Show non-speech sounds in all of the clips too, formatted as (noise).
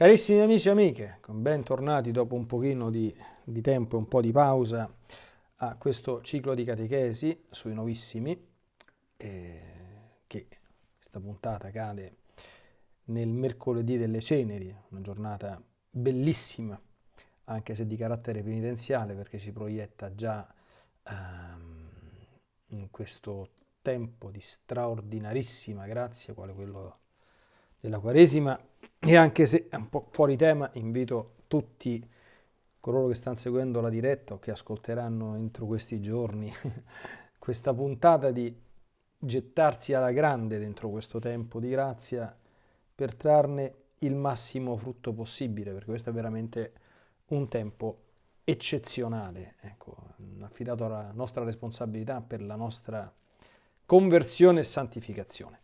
Carissimi amici e amiche, bentornati dopo un pochino di, di tempo e un po' di pausa a questo ciclo di catechesi sui novissimi, eh, che questa puntata cade nel mercoledì delle ceneri, una giornata bellissima, anche se di carattere penitenziale, perché ci proietta già ehm, in questo tempo di straordinarissima grazia, quale quello della Quaresima, e anche se è un po' fuori tema, invito tutti coloro che stanno seguendo la diretta o che ascolteranno entro questi giorni (laughs) questa puntata di gettarsi alla grande dentro questo tempo di grazia per trarne il massimo frutto possibile, perché questo è veramente un tempo eccezionale, ecco, affidato alla nostra responsabilità per la nostra conversione e santificazione.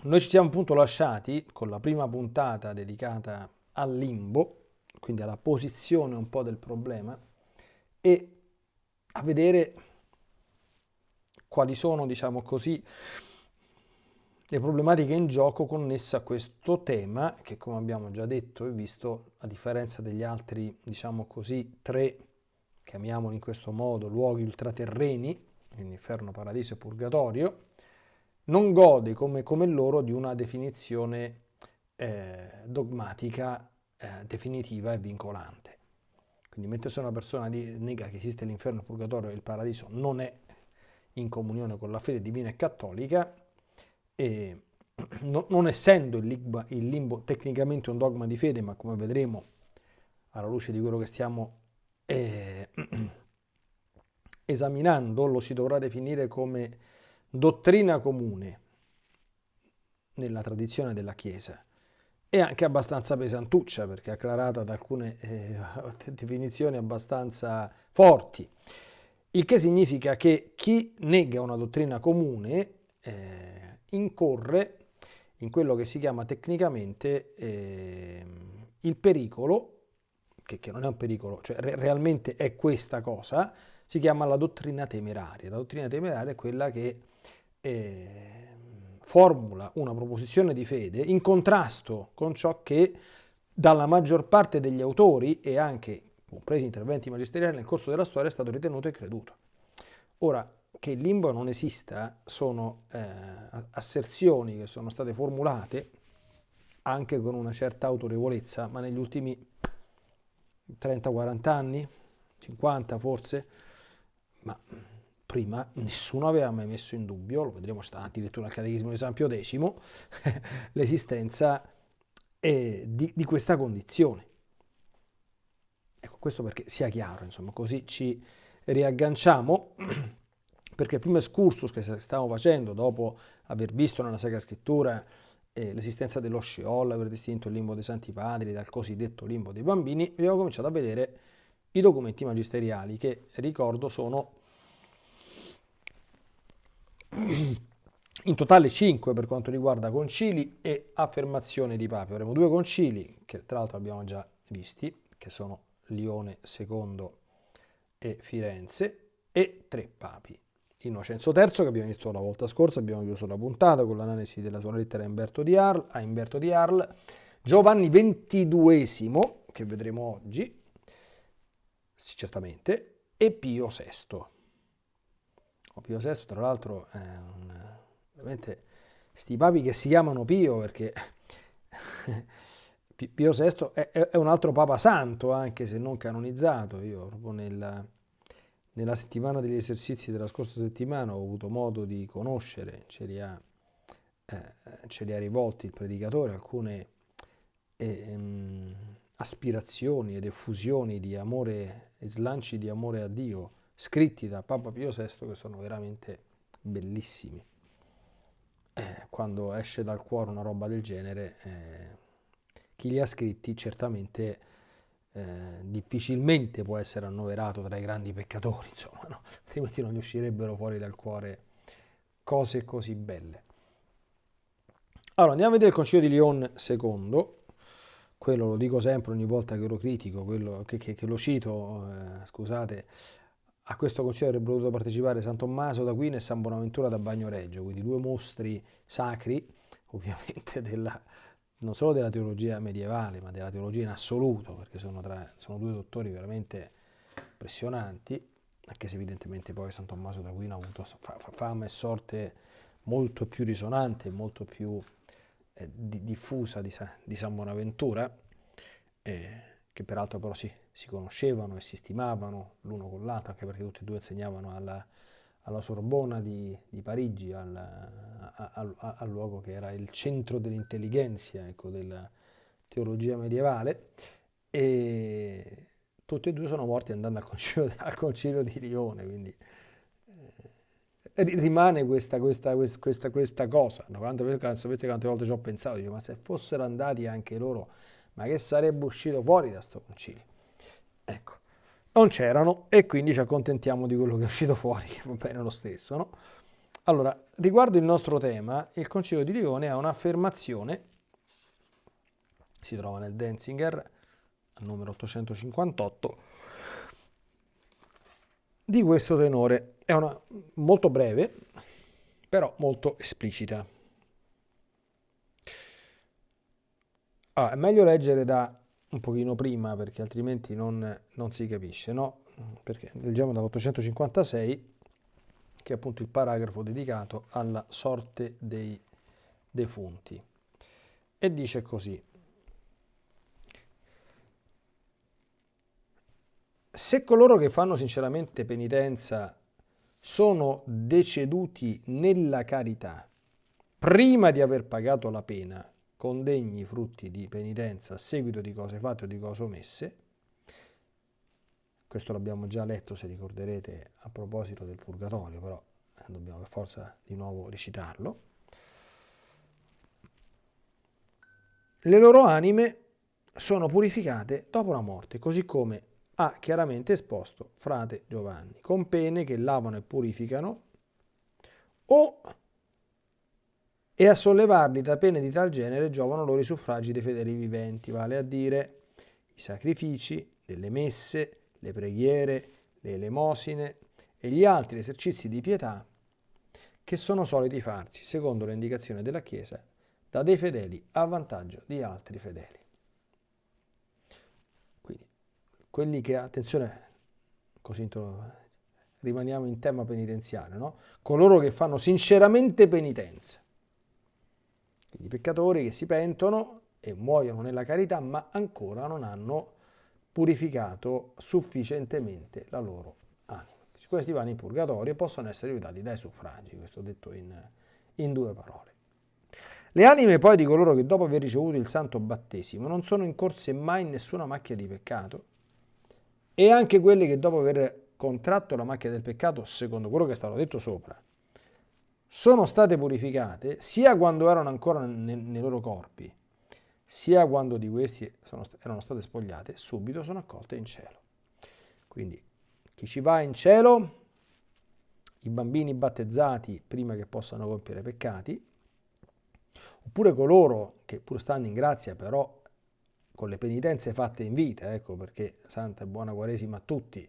Noi ci siamo appunto lasciati con la prima puntata dedicata al limbo, quindi alla posizione un po' del problema, e a vedere quali sono, diciamo così, le problematiche in gioco connesse a questo tema che come abbiamo già detto e visto a differenza degli altri diciamo così tre chiamiamoli in questo modo luoghi ultraterreni inferno, paradiso e purgatorio non gode come, come loro di una definizione eh, dogmatica eh, definitiva e vincolante. Quindi mentre se una persona nega che esiste l'inferno, il purgatorio e il paradiso non è in comunione con la fede divina e cattolica, e (clears throat) no, non essendo il limbo, il limbo, tecnicamente un dogma di fede, ma come vedremo alla luce di quello che stiamo eh, (clears throat) esaminando, lo si dovrà definire come dottrina comune nella tradizione della Chiesa e anche abbastanza pesantuccia perché è acclarata da alcune eh, (laughs) definizioni abbastanza forti, il che significa che chi nega una dottrina comune eh, incorre in quello che si chiama tecnicamente eh, il pericolo, che, che, non è un pericolo, cioè re, realmente è questa cosa, si chiama la dottrina temeraria. La dottrina temeraria è quella che eh, formula una proposizione di fede in contrasto con ciò che dalla maggior parte degli autori e anche compresi interventi magisteriali nel corso della storia è stato ritenuto e creduto. Ora, che il limbo non esista sono eh, asserzioni che sono state formulate anche con una certa autorevolezza, ma negli ultimi 30-40 anni, 50 forse, ma prima nessuno aveva mai messo in dubbio, lo vedremo sta addirittura al Catechismo di San Pio X, (laughs) l'esistenza eh, di, di, questa condizione. Ecco, questo perché sia chiaro, insomma, così ci riagganciamo, (clears throat) perché il primo excursus che stiamo facendo dopo aver visto nella Sacra Scrittura eh, l'esistenza dello Sheol, aver distinto il limbo dei Santi Padri dal cosiddetto limbo dei bambini, abbiamo cominciato a vedere i documenti magisteriali che, ricordo, sono in totale 5 per quanto riguarda concili e affermazioni di papi. Avremo due concili che tra l'altro abbiamo già visti, che sono Lione II e Firenze, e tre papi. Innocenzo III, che abbiamo visto la volta scorsa, abbiamo chiuso la puntata con l'analisi della sua lettera a Umberto di Arl, Giovanni XXII, che vedremo oggi, certamente, e Pio VI. Pio VI, tra l'altro, è un, veramente sti papi che si chiamano Pio perché (laughs) Pio VI è, è, un altro papa santo, anche se non canonizzato. Io proprio nella, nella settimana degli esercizi della scorsa settimana ho avuto modo di conoscere, ce li ha, eh, ce li ha rivolti il predicatore, alcune eh, aspirazioni ed effusioni di amore e slanci di amore a Dio scritti da Papa Pio VI che sono veramente bellissimi. Eh, quando esce dal cuore una roba del genere, eh, chi li ha scritti certamente eh, difficilmente può essere annoverato tra i grandi peccatori, (laughs) insomma, no? altrimenti non gli uscirebbero fuori dal cuore cose così belle. Allora, andiamo a vedere il Concilio di Lyon II, quello lo dico sempre ogni volta che lo critico, quello che, che, che lo cito, eh, scusate, a questo consiglio avrebbero dovuto partecipare San Tommaso d'Aquino e San Bonaventura da Bagnoregio, quindi due mostri sacri, (laughs) ovviamente, della, non solo della teologia medievale, ma della teologia in assoluto, perché sono, tra, sono due dottori veramente impressionanti, anche se evidentemente poi San Tommaso d'Aquino ha avuto fama e sorte molto più risonante, molto più eh, di, diffusa di, di, San Bonaventura, eh, che peraltro però si, si, conoscevano e si stimavano l'uno con l'altro, anche perché tutti e due insegnavano alla, alla Sorbona di, di Parigi, al, al, al, luogo che era il centro dell'intelligenza ecco, della teologia medievale, e tutti e due sono morti andando al concilio, (laughs) al concilio di Lione, quindi eh, rimane questa, questa, questa, questa cosa. No? Quante, sapete quante volte ci ho pensato, dico, ma se fossero andati anche loro, ma che sarebbe uscito fuori da questo concilio? Ecco non c'erano e quindi ci accontentiamo di quello che è uscito fuori, che va bene lo stesso. No? Allora, riguardo il nostro tema, il Concilio di Lione ha un'affermazione, si trova nel Denzinger, numero 858, di questo tenore. È una molto breve, però molto esplicita. Ah, è meglio leggere da un pochino prima perché altrimenti non, non si capisce, no? Perché leggiamo dall'856 che è appunto il paragrafo dedicato alla sorte dei defunti. E dice così. Se coloro che fanno sinceramente penitenza sono deceduti nella carità prima di aver pagato la pena con degni frutti di penitenza a seguito di cose fatte o di cose omesse. Questo l'abbiamo già letto, se ricorderete, a proposito del purgatorio, però eh, dobbiamo per forza di nuovo recitarlo. Le loro anime sono purificate dopo la morte, così come ha chiaramente esposto frate Giovanni, con pene che lavano e purificano o e a sollevarli da pene di tal genere giovano loro i suffragi dei fedeli viventi, vale a dire i sacrifici, delle messe, le preghiere, le elemosine e gli altri esercizi di pietà che sono soliti farsi, secondo le indicazioni della Chiesa, da dei fedeli a vantaggio di altri fedeli. Quindi, quelli che, attenzione, così rimaniamo in tema penitenziale, no? coloro che fanno sinceramente penitenza, quindi peccatori che si pentono e muoiono nella carità, ma ancora non hanno purificato sufficientemente la loro anima. Questi vanno in purgatorio e possono essere aiutati dai suffragi, questo detto in, in due parole. Le anime poi di coloro che dopo aver ricevuto il santo battesimo non sono incorse mai in nessuna macchia di peccato e anche quelle che dopo aver contratto la macchia del peccato, secondo quello che è stato detto sopra, sono state purificate sia quando erano ancora nei, nei loro corpi, sia quando di questi sono, erano state spogliate, subito sono accolte in cielo. Quindi chi ci va in cielo, i bambini battezzati prima che possano compiere peccati, oppure coloro che pur stanno in grazia però con le penitenze fatte in vita, ecco perché santa e buona quaresima a tutti,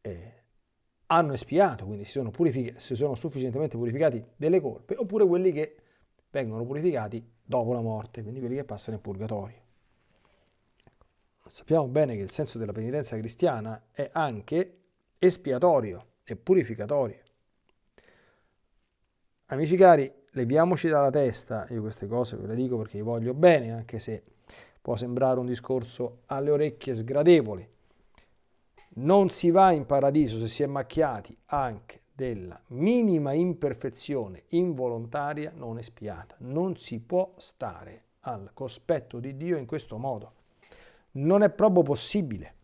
eh, hanno espiato, quindi si sono, si sono sufficientemente purificati delle colpe, oppure quelli che vengono purificati dopo la morte, quindi quelli che passano in purgatorio. Ecco. Sappiamo bene che il senso della penitenza cristiana è anche espiatorio e purificatorio. Amici cari, leviamoci dalla testa, io queste cose ve le dico perché vi voglio bene, anche se può sembrare un discorso alle orecchie sgradevole, non si va in paradiso se si è macchiati anche della minima imperfezione involontaria non espiata. Non si può stare al cospetto di Dio in questo modo. Non è proprio possibile.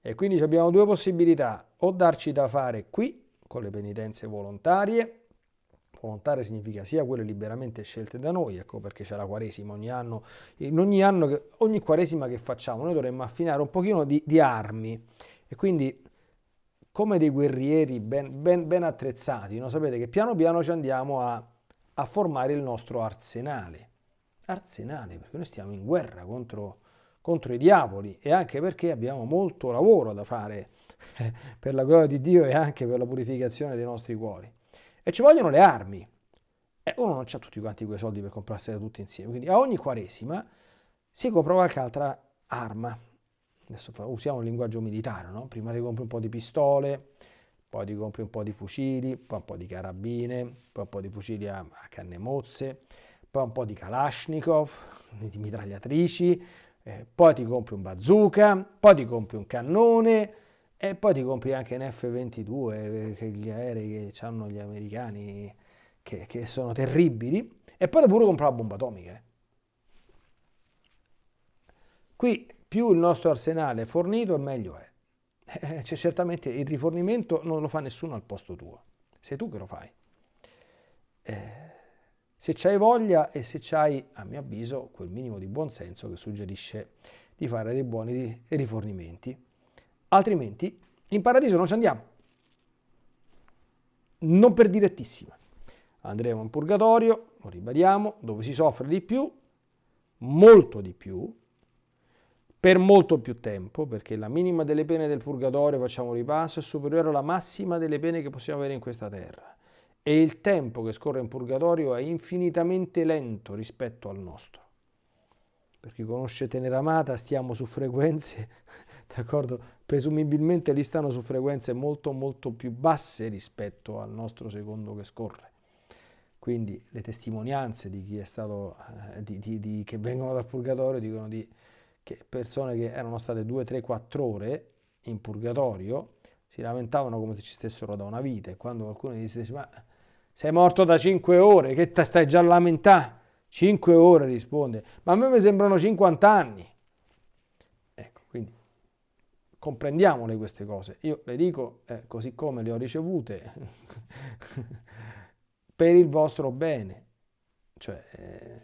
E quindi abbiamo due possibilità, o darci da fare qui con le penitenze volontarie, volontaria significa sia quelle liberamente scelte da noi, ecco perché c'è la Quaresima ogni anno, in ogni anno, che, ogni Quaresima che facciamo noi dovremmo affinare un pochino di, di armi e quindi come dei guerrieri ben, ben, ben attrezzati, no? sapete che piano piano ci andiamo a, a formare il nostro arsenale, arsenale perché noi stiamo in guerra contro, contro i diavoli e anche perché abbiamo molto lavoro da fare (laughs) per la gloria di Dio e anche per la purificazione dei nostri cuori. E ci vogliono le armi. E uno non ha tutti quanti quei soldi per comprarsene tutti insieme, quindi a ogni quaresima si compra qualche altra arma. Adesso usiamo il linguaggio militare, no? Prima ti compri un po' di pistole, poi ti compri un po' di fucili, poi un po' di carabine, poi un po' di fucili a, a canne mozze, poi un po' di Kalashnikov, (laughs) di mitragliatrici, eh, poi ti compri un bazooka, poi ti compri un cannone e poi ti compri anche un F-22, eh, che gli aerei che hanno gli americani che, che, sono terribili, e poi pure comprare la bomba atomica. Eh. Qui più il nostro arsenale è fornito meglio è. Eh, certamente il rifornimento non lo fa nessuno al posto tuo, sei tu che lo fai. Eh, se c'hai voglia e se c'hai, a mio avviso, quel minimo di buonsenso che suggerisce di fare dei buoni rifornimenti. Altrimenti in paradiso non ci andiamo. Non per direttissima. Andremo in purgatorio, lo ribadiamo, dove si soffre di più, molto di più, per molto più tempo, perché la minima delle pene del purgatorio, facciamo ripasso, è superiore alla massima delle pene che possiamo avere in questa terra e il tempo che scorre in purgatorio è infinitamente lento rispetto al nostro. Per chi conosce Teneramata stiamo su frequenze, d'accordo? Presumibilmente lì stanno su frequenze molto molto più basse rispetto al nostro secondo che scorre. Quindi le testimonianze di chi è stato, eh, di, di, di, che vengono dal purgatorio dicono di che persone che erano state 2, 3, 4 ore in purgatorio si lamentavano come se ci stessero da una vita e quando qualcuno gli dice ma sei morto da 5 ore, che ti stai già a lamentare? 5 ore risponde, ma a me mi sembrano 50 anni. Comprendiamole queste cose. Io le dico eh, così come le ho ricevute (laughs) per il vostro bene. Cioè, eh,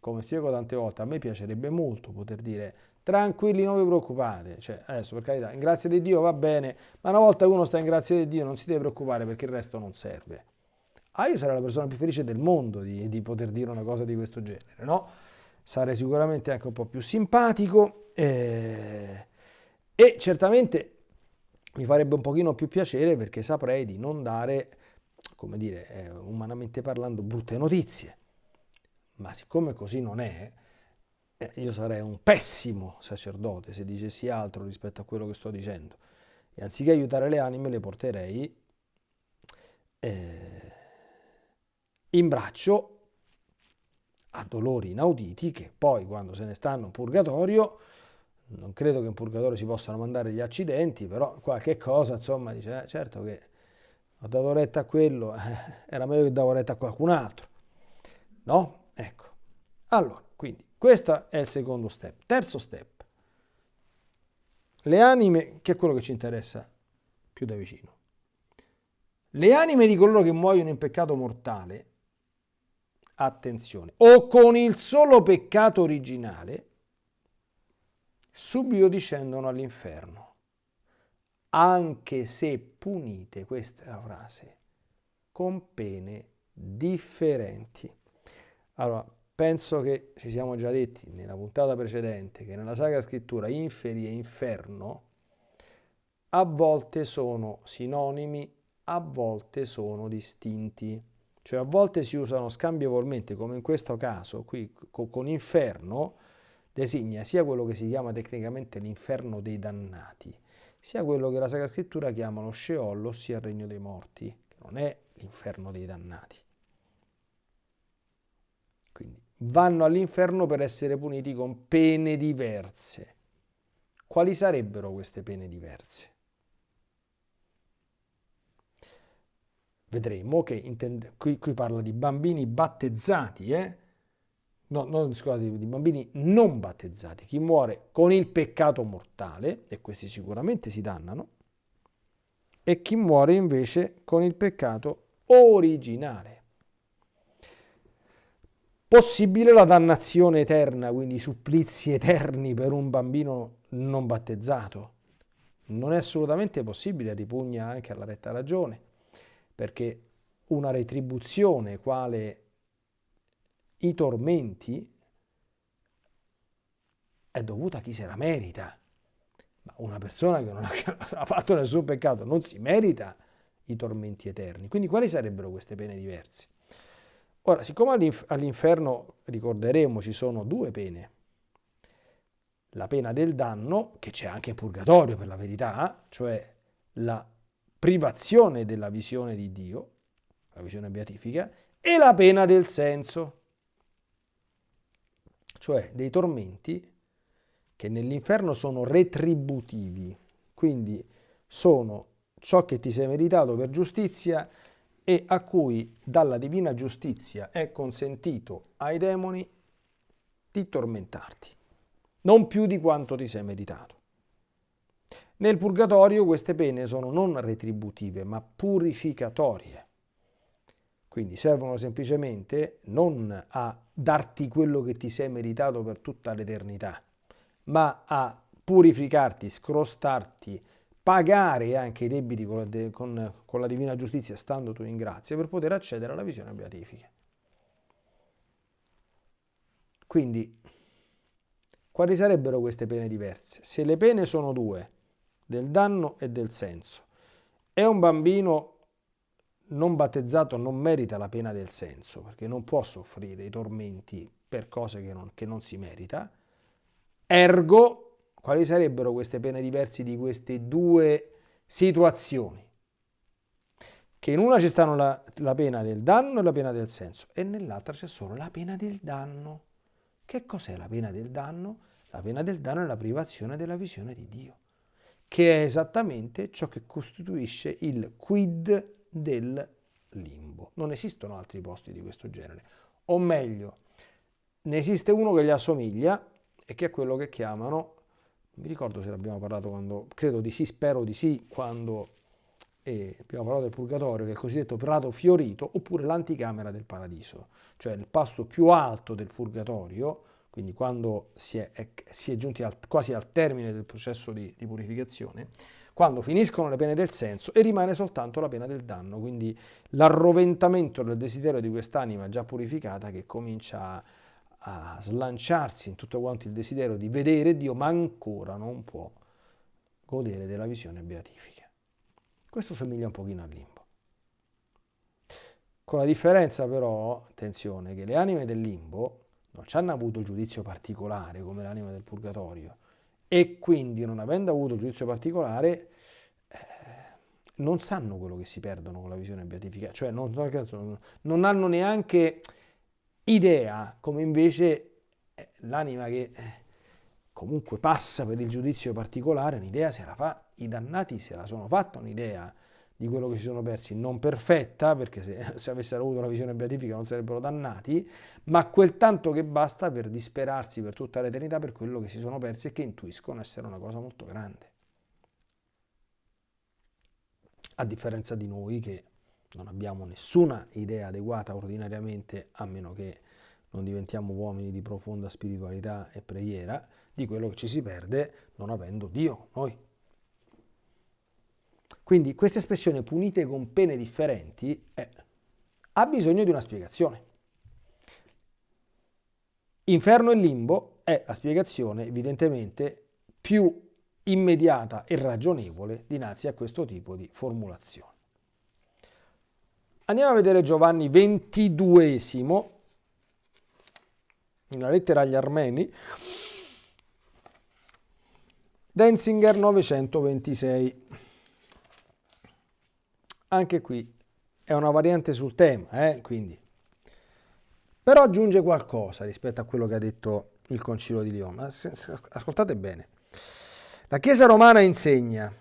come spiego tante volte, a me piacerebbe molto poter dire tranquilli, non vi preoccupate. Cioè, adesso per carità, in grazia di Dio va bene, ma una volta uno sta in grazia di Dio non si deve preoccupare perché il resto non serve ah io sarei la persona più felice del mondo di, di poter dire una cosa di questo genere, no? Sarei sicuramente anche un po' più simpatico eh, e certamente mi farebbe un pochino più piacere perché saprei di non dare, come dire, eh, umanamente parlando, brutte notizie. Ma siccome così non è, eh, io sarei un pessimo sacerdote se dicessi altro rispetto a quello che sto dicendo. E anziché aiutare le anime le porterei eh, in braccio a dolori inauditi che poi quando se ne stanno in purgatorio, non credo che in purgatorio si possano mandare gli accidenti, però qualche cosa insomma dice, eh, certo che ho dato retta a quello, eh, era meglio che davo retta a qualcun altro, no? Ecco, allora, quindi questo è il secondo step. Terzo step, le anime, che è quello che ci interessa più da vicino. Le anime di coloro che muoiono in peccato mortale attenzione, o con il solo peccato originale, subito discendono all'inferno, anche se punite, questa è la frase, con pene differenti. Allora, penso che ci siamo già detti nella puntata precedente che nella Sacra Scrittura inferi e inferno a volte sono sinonimi, a volte sono distinti. Cioè a volte si usano scambievolmente, come in questo caso, qui con inferno, designa sia quello che si chiama tecnicamente l'inferno dei dannati, sia quello che la Sacra Scrittura chiama lo Sheol, ossia il regno dei morti, che non è l'inferno dei dannati. Quindi vanno all'inferno per essere puniti con pene diverse. Quali sarebbero queste pene diverse? vedremo che qui, qui, parla di bambini battezzati, eh? No, non, scusate, di bambini non battezzati, chi muore con il peccato mortale, e questi sicuramente si dannano, e chi muore invece con il peccato originale. Possibile la dannazione eterna, quindi supplizi eterni per un bambino non battezzato? Non è assolutamente possibile, ripugna anche alla retta ragione perché una retribuzione quale i tormenti è dovuta a chi se la merita. Ma una persona (laughs) che non ha fatto nessun peccato non si merita i tormenti eterni. Quindi quali sarebbero queste pene diverse? Ora, siccome all'inferno, ricorderemo, ci sono due pene, la pena del danno, che c'è anche in purgatorio per la verità, cioè la privazione della visione di Dio, la visione beatifica, e la pena del senso, cioè dei tormenti che nell'inferno sono retributivi, quindi sono ciò che ti sei meritato per giustizia e a cui dalla divina giustizia è consentito ai demoni di tormentarti, non più di quanto ti sei meritato. Nel purgatorio queste pene sono non retributive, ma purificatorie. Quindi servono semplicemente non a darti quello che ti sei meritato per tutta l'eternità, ma a purificarti, scrostarti, pagare anche i debiti con la, con, con la divina giustizia stando tu in grazia per poter accedere alla visione beatifica. Quindi, quali sarebbero queste pene diverse? Se le pene sono due, del danno e del senso, e un bambino non battezzato non merita la pena del senso, perché non può soffrire i tormenti per cose che non, che non si merita, ergo quali sarebbero queste pene diverse di queste due situazioni? Che in una ci stanno la, la pena del danno e la pena del senso e nell'altra c'è solo la pena del danno. Che cos'è la pena del danno? La pena del danno è la privazione della visione di Dio, che è esattamente ciò che costituisce il quid del limbo. Non esistono altri posti di questo genere. O meglio, ne esiste uno che gli assomiglia e che è quello che chiamano mi ricordo se l'abbiamo parlato quando, credo di sì, spero di sì, quando eh, abbiamo parlato del purgatorio, che è il cosiddetto prato fiorito, oppure l'anticamera del paradiso, cioè il passo più alto del purgatorio, quindi quando si è, è, si è giunti al, quasi al termine del processo di, di purificazione, quando finiscono le pene del senso e rimane soltanto la pena del danno, quindi l'arroventamento del desiderio di quest'anima già purificata che comincia a slanciarsi in tutto quanto il desiderio di vedere Dio, ma ancora non può godere della visione beatifica. Questo somiglia un pochino al limbo. Con la differenza però, attenzione, che le anime del limbo non ci hanno avuto giudizio particolare come l'anima del purgatorio e quindi non avendo avuto giudizio particolare eh, non sanno quello che si perdono con la visione beatifica, cioè non, non hanno neanche idea, come invece eh, l'anima che eh, comunque passa per il giudizio particolare, un'idea se la fa, i dannati se la sono fatta un'idea di quello che si sono persi, non perfetta, perché se, (laughs) se avessero avuto la visione beatifica non sarebbero dannati, ma quel tanto che basta per disperarsi per tutta l'eternità per quello che si sono persi e che intuiscono essere una cosa molto grande. A differenza di noi che non abbiamo nessuna idea adeguata ordinariamente, a meno che non diventiamo uomini di profonda spiritualità e preghiera, di quello che ci si perde non avendo Dio, noi. Quindi questa espressione punite con pene differenti eh, ha bisogno di una spiegazione. Inferno e limbo è la spiegazione evidentemente più immediata e ragionevole dinanzi a questo tipo di formulazione. Andiamo a vedere Giovanni XXII, una lettera agli armeni, Denzinger 926. Anche qui è una variante sul tema, eh? quindi. Però aggiunge qualcosa rispetto a quello che ha detto il Concilio di Lione. Ascoltate bene. La Chiesa romana insegna,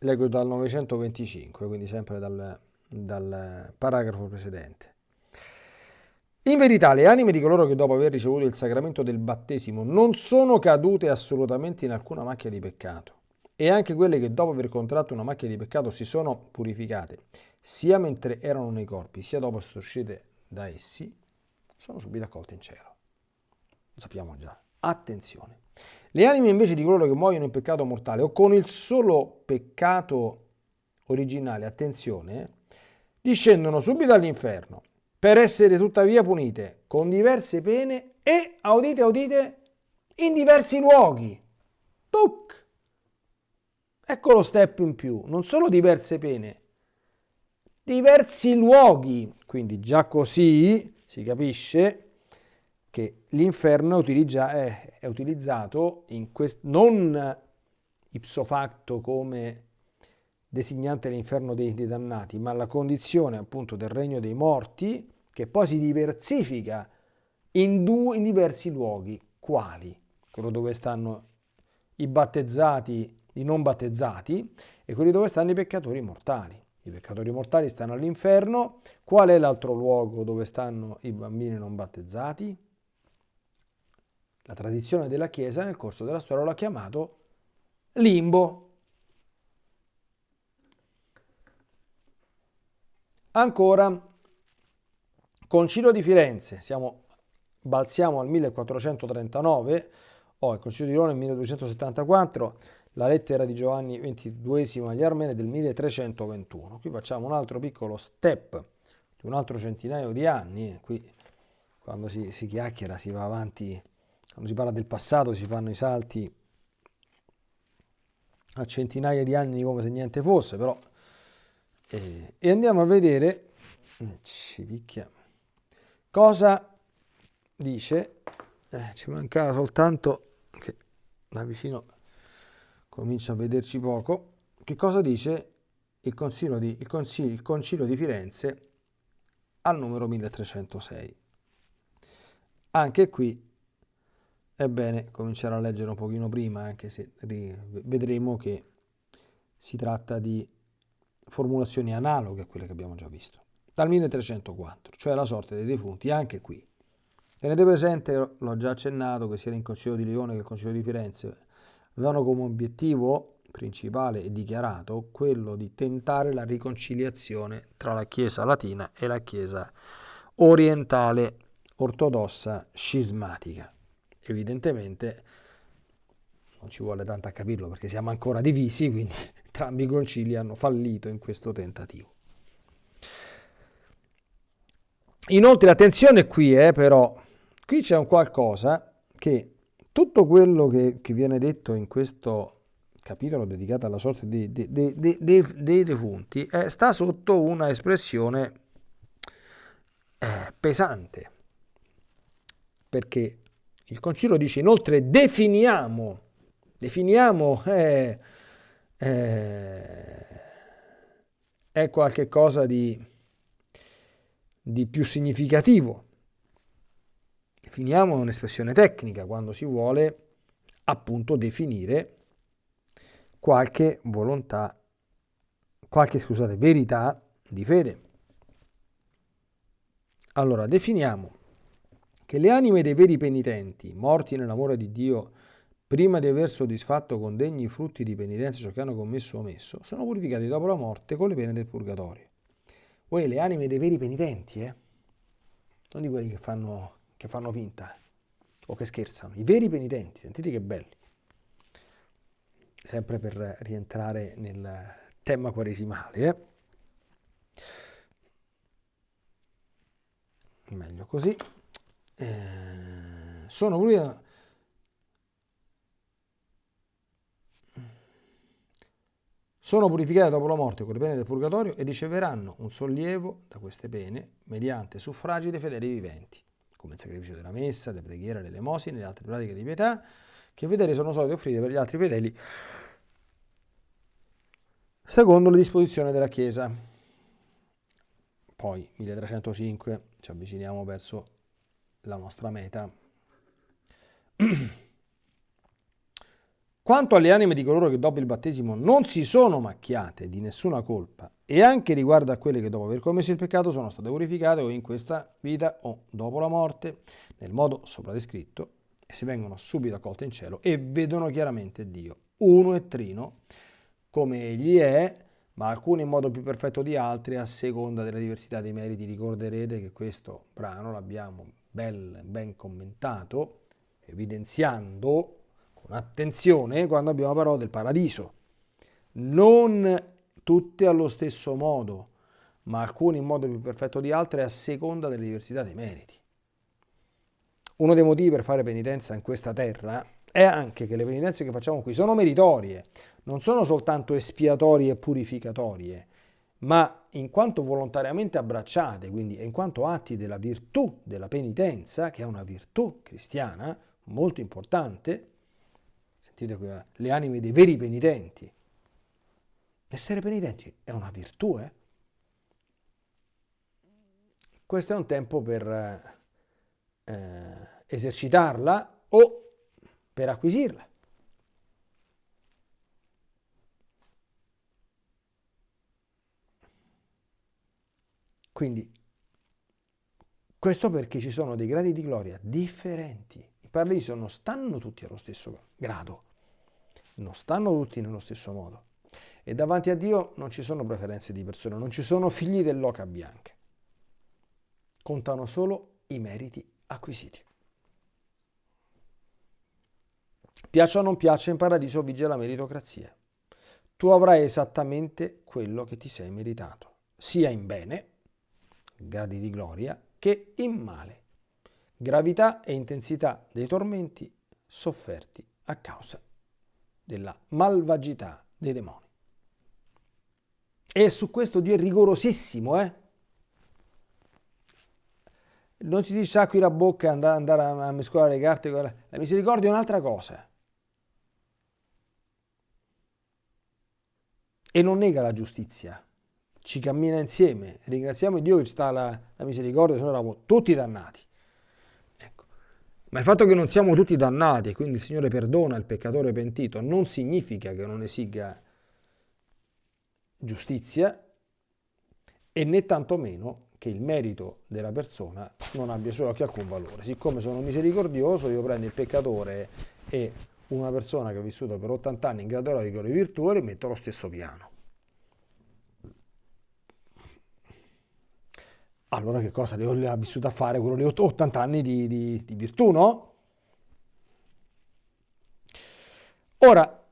leggo dal 925, quindi sempre dal dal paragrafo precedente. In verità le anime di coloro che dopo aver ricevuto il sacramento del battesimo non sono cadute assolutamente in alcuna macchia di peccato e anche quelle che dopo aver contratto una macchia di peccato si sono purificate, sia mentre erano nei corpi, sia dopo essere uscite da essi, sono subito accolte in cielo. Lo sappiamo già. Attenzione. Le anime invece di coloro che muoiono in peccato mortale o con il solo peccato originale, attenzione, discendono subito all'inferno per essere tuttavia punite con diverse pene e, audite, audite, in diversi luoghi. Tuc! Ecco lo step in più, non solo diverse pene, diversi luoghi. Quindi già così si capisce che l'inferno è, è, utilizzato non ipso facto come designante l'inferno dei, dei dannati, ma la condizione appunto del regno dei morti che poi si diversifica in, due, in diversi luoghi. Quali? Quello dove stanno i battezzati, i non battezzati e quelli dove stanno i peccatori mortali. I peccatori mortali stanno all'inferno. Qual è l'altro luogo dove stanno i bambini non battezzati? La tradizione della Chiesa nel corso della storia l'ha chiamato limbo. Ancora, Concilio di Firenze, siamo, balziamo al 1439, o oh, il Concilio di Roma nel 1274, la lettera di Giovanni XXII agli Armeni del 1321. Qui facciamo un altro piccolo step di un altro centinaio di anni, qui quando si, si chiacchiera si va avanti, quando si parla del passato si fanno i salti a centinaia di anni come se niente fosse, però... Eh, e andiamo a vedere, mm, ci picchia, cosa dice, eh, ci mancava soltanto che da vicino comincia a vederci poco, che cosa dice il concilio di, il concilio, il concilio di Firenze al numero 1306. Anche qui è bene cominciare a leggere un pochino prima, anche se vedremo che si tratta di formulazioni analoghe a quelle che abbiamo già visto. Dal 1304, cioè la sorte dei defunti, anche qui. Tenete presente, l'ho già accennato, che sia il Concilio di Lione che il Concilio di Firenze avevano come obiettivo principale e dichiarato quello di tentare la riconciliazione tra la Chiesa latina e la Chiesa orientale ortodossa scismatica evidentemente non ci vuole tanto a capirlo perché siamo ancora divisi, quindi (laughs) entrambi i concili hanno fallito in questo tentativo. Inoltre attenzione qui, eh, però, qui c'è un qualcosa che tutto quello che, che, viene detto in questo capitolo dedicato alla sorte dei, dei, dei, dei defunti eh, sta sotto una espressione eh, pesante, perché il concilio dice inoltre definiamo, definiamo eh, eh, è qualche cosa di, di più significativo. Definiamo un'espressione tecnica quando si vuole appunto definire qualche volontà, qualche scusate, verità di fede. Allora, definiamo che le anime dei veri penitenti, morti nell'amore di Dio, prima di aver soddisfatto con degni frutti di penitenza ciò che hanno commesso o omesso, sono purificati dopo la morte con le pene del purgatorio. Voi le anime dei veri penitenti, eh? Non di quelli che fanno, che fanno finta o che scherzano. I veri penitenti, sentite che belli. Sempre per rientrare nel tema quaresimale, eh? Meglio così. Eh, sono pure sono purificati dopo la morte con le pene del purgatorio e riceveranno un sollievo da queste pene mediante suffragi dei fedeli viventi, come il sacrificio della messa, delle preghiere, delle elemosine le altre pratiche di pietà che i fedeli sono soliti offrire per gli altri fedeli secondo le disposizioni della Chiesa. Poi 1305 ci avviciniamo verso la nostra meta. (clears throat) Quanto alle anime di coloro che dopo il battesimo non si sono macchiate di nessuna colpa e anche riguardo a quelle che dopo aver commesso il peccato sono state purificate o in questa vita o dopo la morte, nel modo sopra descritto, e si vengono subito accolte in cielo e vedono chiaramente Dio, uno e trino, come egli è, ma alcuni in modo più perfetto di altri a seconda della diversità dei meriti. Ricorderete che questo brano l'abbiamo ben, ben commentato, evidenziando con attenzione quando abbiamo parlato del paradiso. Non tutte allo stesso modo, ma alcuni in modo più perfetto di altri a seconda della diversità dei meriti. Uno dei motivi per fare penitenza in questa terra è anche che le penitenze che facciamo qui sono meritorie, non sono soltanto espiatorie e purificatorie, ma in quanto volontariamente abbracciate, quindi in quanto atti della virtù della penitenza, che è una virtù cristiana molto importante, le anime dei veri penitenti. Essere penitenti è una virtù, eh? Questo è un tempo per eh, esercitarla o per acquisirla. Quindi, questo perché ci sono dei gradi di gloria differenti. I paradiso non stanno tutti allo stesso grado, non stanno tutti nello stesso modo. E davanti a Dio non ci sono preferenze di persone, non ci sono figli dell'oca bianca. Contano solo i meriti acquisiti. Piaccia o non piaccia, in paradiso vige la meritocrazia. Tu avrai esattamente quello che ti sei meritato, sia in bene, gradi di gloria, che in male, gravità e intensità dei tormenti sofferti a causa della malvagità dei demoni. E su questo Dio è rigorosissimo, eh? Non ti dice sacqui la bocca e andare a mescolare le carte. La misericordia è un'altra cosa. E non nega la giustizia ci cammina insieme. Ringraziamo Dio che ci sta la, la misericordia, se no eravamo tutti dannati. Ma il fatto che non siamo tutti dannati e quindi il Signore perdona il peccatore pentito non significa che non esiga giustizia e né tantomeno che il merito della persona non abbia solo che alcun valore. Siccome sono misericordioso, io prendo il peccatore e una persona che ha vissuto per 80 anni in con le virtù e metto allo stesso piano. Allora che cosa? Le ha vissuto a fare quello lì 80 anni di, di, di virtù, no? Ora,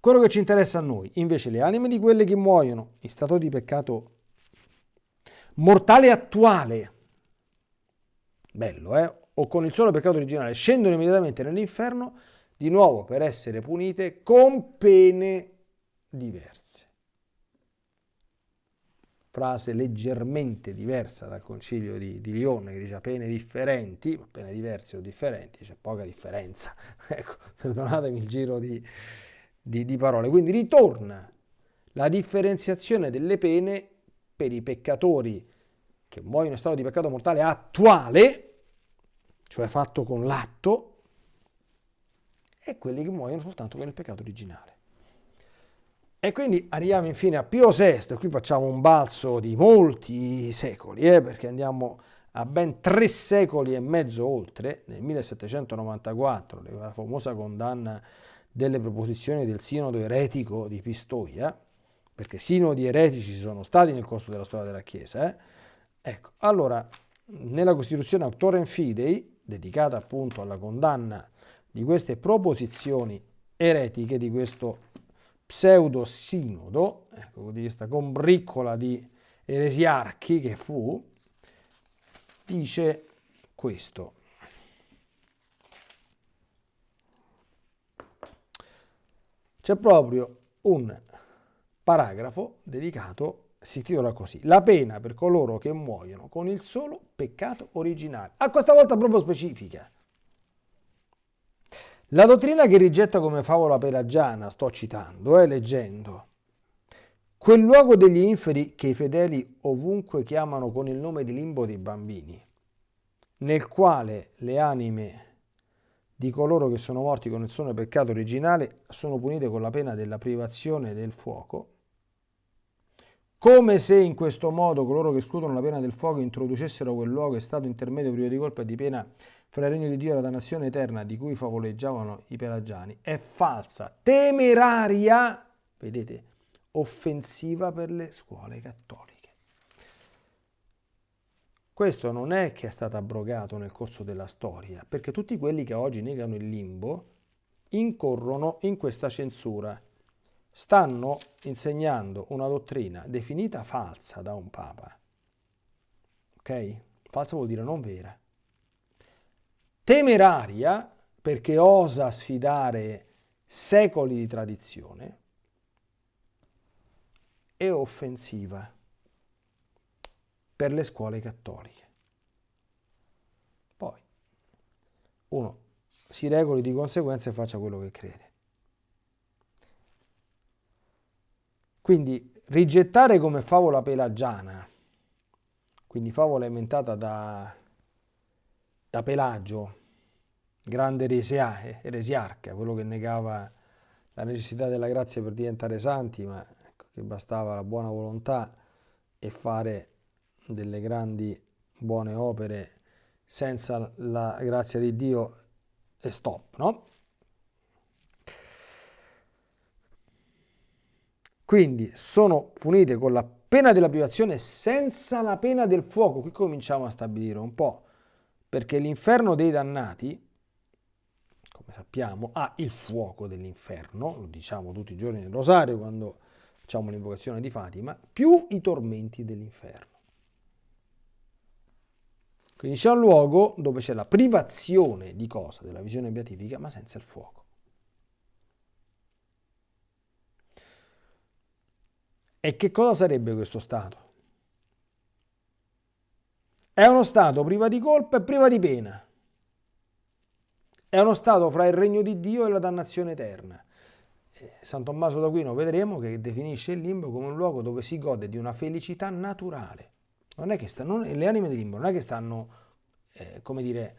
quello che ci interessa a noi, invece le anime di quelle che muoiono in stato di peccato mortale attuale, bello, eh? O con il solo peccato originale, scendono immediatamente nell'inferno, di nuovo per essere punite con pene diverse frase leggermente diversa dal concilio di, di Lione che dice pene differenti, ma pene diverse o differenti, c'è poca differenza. (laughs) ecco, perdonatemi il giro di, di, di parole. Quindi ritorna la differenziazione delle pene per i peccatori che muoiono in stato di peccato mortale attuale, cioè fatto con l'atto, e quelli che muoiono soltanto con il peccato originale. E quindi arriviamo infine a Pio VI, qui facciamo un balzo di molti secoli, eh, perché andiamo a ben tre secoli e mezzo oltre, nel 1794, la famosa condanna delle proposizioni del sinodo eretico di Pistoia, perché sinodi eretici ci sono stati nel corso della storia della Chiesa. Eh? Ecco, allora, nella Costituzione Autorem Fidei, dedicata appunto alla condanna di queste proposizioni eretiche, di questo pseudo-sinodo, ecco, di questa combriccola di eresiarchi che fu, dice questo. C'è proprio un paragrafo dedicato, si titola così, La pena per coloro che muoiono con il solo peccato originale. A questa volta proprio specifica. La dottrina che rigetta come favola pelagiana, sto citando, eh, leggendo, quel luogo degli inferi che i fedeli ovunque chiamano con il nome di limbo dei bambini, nel quale le anime di coloro che sono morti con il suo peccato originale sono punite con la pena della privazione del fuoco, come se in questo modo coloro che escludono la pena del fuoco introducessero quel luogo e stato intermedio privo di colpa e di pena fra il regno di Dio e la dannazione eterna di cui favoleggiavano i pelagiani è falsa, temeraria, vedete, offensiva per le scuole cattoliche. Questo non è che è stato abrogato nel corso della storia, perché tutti quelli che oggi negano il limbo incorrono in questa censura. Stanno insegnando una dottrina definita falsa da un papa. Ok? Falsa vuol dire non vera temeraria perché osa sfidare secoli di tradizione e offensiva per le scuole cattoliche. Poi uno si regoli di conseguenza e faccia quello che crede. Quindi rigettare come favola pelagiana, quindi favola inventata da, da Pelagio, grande eresia, eresiarca, quello che negava la necessità della grazia per diventare santi, ma ecco, che bastava la buona volontà e fare delle grandi buone opere senza la grazia di Dio e stop, no? Quindi sono punite con la pena della privazione senza la pena del fuoco. Qui cominciamo a stabilire un po', perché l'inferno dei dannati, come sappiamo, ha il fuoco dell'inferno, lo diciamo tutti i giorni nel rosario quando facciamo l'invocazione di Fatima, più i tormenti dell'inferno. Quindi c'è un luogo dove c'è la privazione di cosa? Della visione beatifica, ma senza il fuoco. E che cosa sarebbe questo Stato? È uno Stato priva di colpa e priva di pena. È uno Stato fra il regno di Dio e la dannazione eterna. Eh, San Tommaso d'Aquino vedremo che definisce il limbo come un luogo dove si gode di una felicità naturale non è che stanno, le anime di limbo non è che stanno, eh, come dire,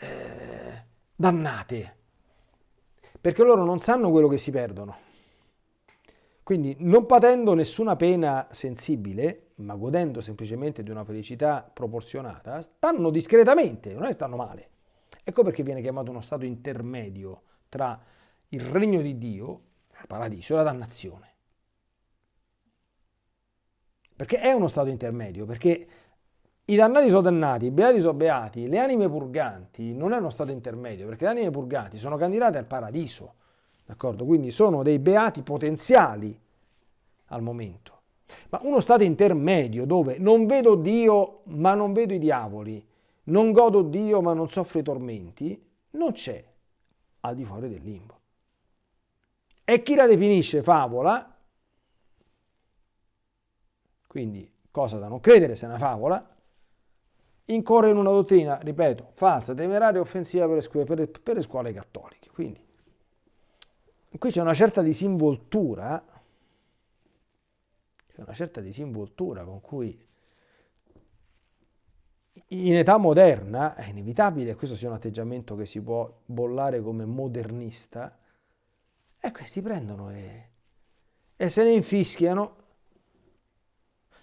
eh, dannate, perché loro non sanno quello che si perdono. Quindi non patendo nessuna pena sensibile, ma godendo semplicemente di una felicità proporzionata, stanno discretamente, non è che stanno male. Ecco perché viene chiamato uno stato intermedio tra il regno di Dio, il paradiso, e la dannazione. Perché è uno stato intermedio, perché i dannati sono dannati, i beati sono beati, le anime purganti non è uno stato intermedio, perché le anime purganti sono candidate al paradiso, d'accordo? Quindi sono dei beati potenziali al momento. Ma uno stato intermedio dove non vedo Dio ma non vedo i diavoli, non godo Dio ma non soffro i tormenti, non c'è al di fuori del limbo. E chi la definisce favola quindi cosa da non credere se è una favola, incorre in una dottrina, ripeto, falsa, temeraria e offensiva per le, scuole, per, per le scuole cattoliche. Quindi qui c'è una certa disinvoltura, c'è una certa disinvoltura con cui in età moderna è inevitabile questo sia un atteggiamento che si può bollare come modernista, e questi prendono e, e se ne infischiano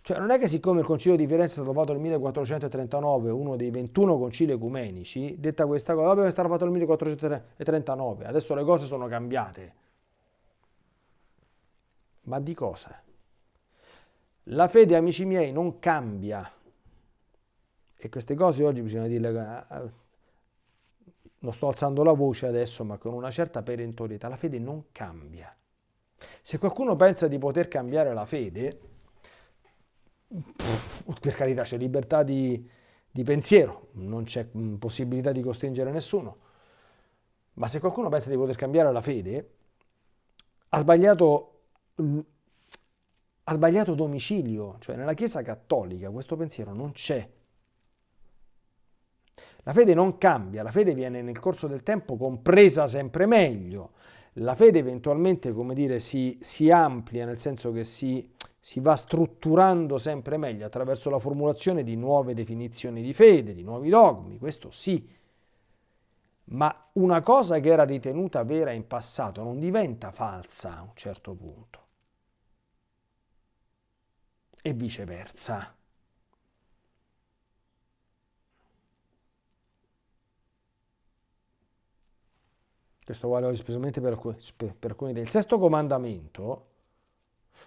cioè non è che siccome il Concilio di Firenze è stato fatto nel 1439, uno dei 21 concili ecumenici, detta questa cosa, deve stato fatto nel 1439, adesso le cose sono cambiate. Ma di cosa? La fede, amici miei, non cambia. E queste cose oggi bisogna dirle, eh, eh, non sto alzando la voce adesso, ma con una certa perentorietà, la fede non cambia. Se qualcuno pensa di poter cambiare la fede, per carità c'è libertà di, di pensiero, non c'è mm, possibilità di costringere nessuno, ma se qualcuno pensa di poter cambiare la fede, ha sbagliato, mm, ha sbagliato domicilio, cioè nella Chiesa cattolica questo pensiero non c'è. La fede non cambia, la fede viene nel corso del tempo compresa sempre meglio, la fede eventualmente, come dire, si, si amplia nel senso che si si va strutturando sempre meglio attraverso la formulazione di nuove definizioni di fede, di nuovi dogmi, questo sì. Ma una cosa che era ritenuta vera in passato non diventa falsa a un certo punto. E viceversa. Questo vale specialmente per alcuni, per alcuni del sesto comandamento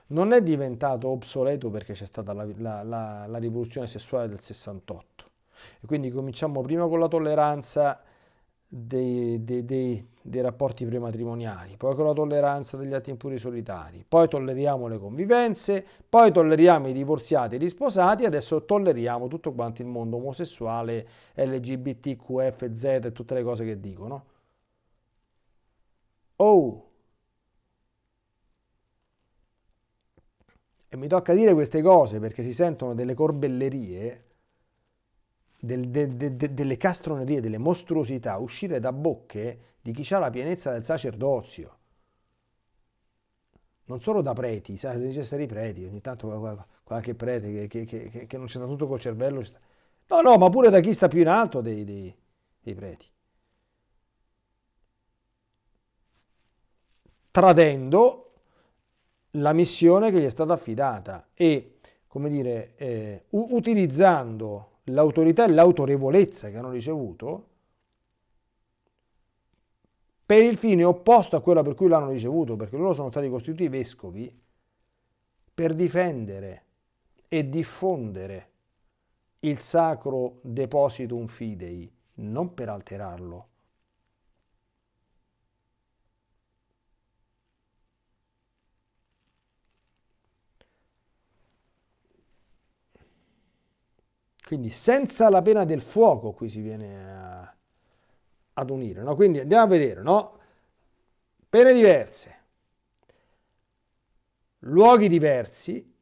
non è diventato obsoleto perché c'è stata la, la, la, la, rivoluzione sessuale del 68. E quindi cominciamo prima con la tolleranza dei, dei, dei, dei rapporti prematrimoniali, poi con la tolleranza degli atti impuri solitari, poi tolleriamo le convivenze, poi tolleriamo i divorziati e gli sposati, adesso tolleriamo tutto quanto il mondo omosessuale, LGBTQFZ e tutte le cose che dicono. Oh! mi tocca dire queste cose perché si sentono delle corbellerie, del, de, de, de, delle castronerie, delle mostruosità uscire da bocche di chi ha la pienezza del sacerdozio. Non solo da preti, stare i preti, ogni tanto qualche prete che, che, che, che non c'è da tutto col cervello. No, no, ma pure da chi sta più in alto dei, dei, dei preti. Tradendo la missione che gli è stata affidata e, come dire, eh, utilizzando l'autorità e l'autorevolezza che hanno ricevuto per il fine opposto a quello per cui l'hanno ricevuto, perché loro sono stati costituiti vescovi per difendere e diffondere il sacro depositum fidei, non per alterarlo, Quindi senza la pena del fuoco qui si viene a, ad unire. No? Quindi andiamo a vedere, no? Pene diverse, luoghi diversi,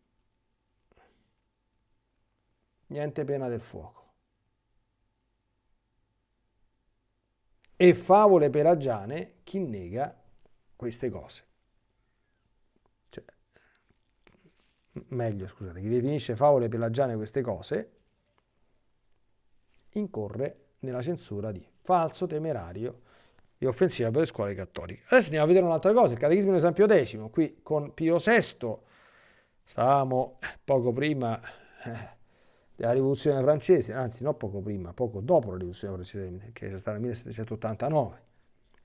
niente pena del fuoco. E favole pelagiane, chi nega queste cose? Cioè, meglio, scusate, chi definisce favole pelagiane queste cose incorre nella censura di falso, temerario e offensiva per le scuole cattoliche. Adesso andiamo a vedere un'altra cosa, il Catechismo di San Pio X, qui con Pio VI, stavamo poco prima eh, della rivoluzione francese, anzi non poco prima, poco dopo la rivoluzione francese, che è stata nel 1789,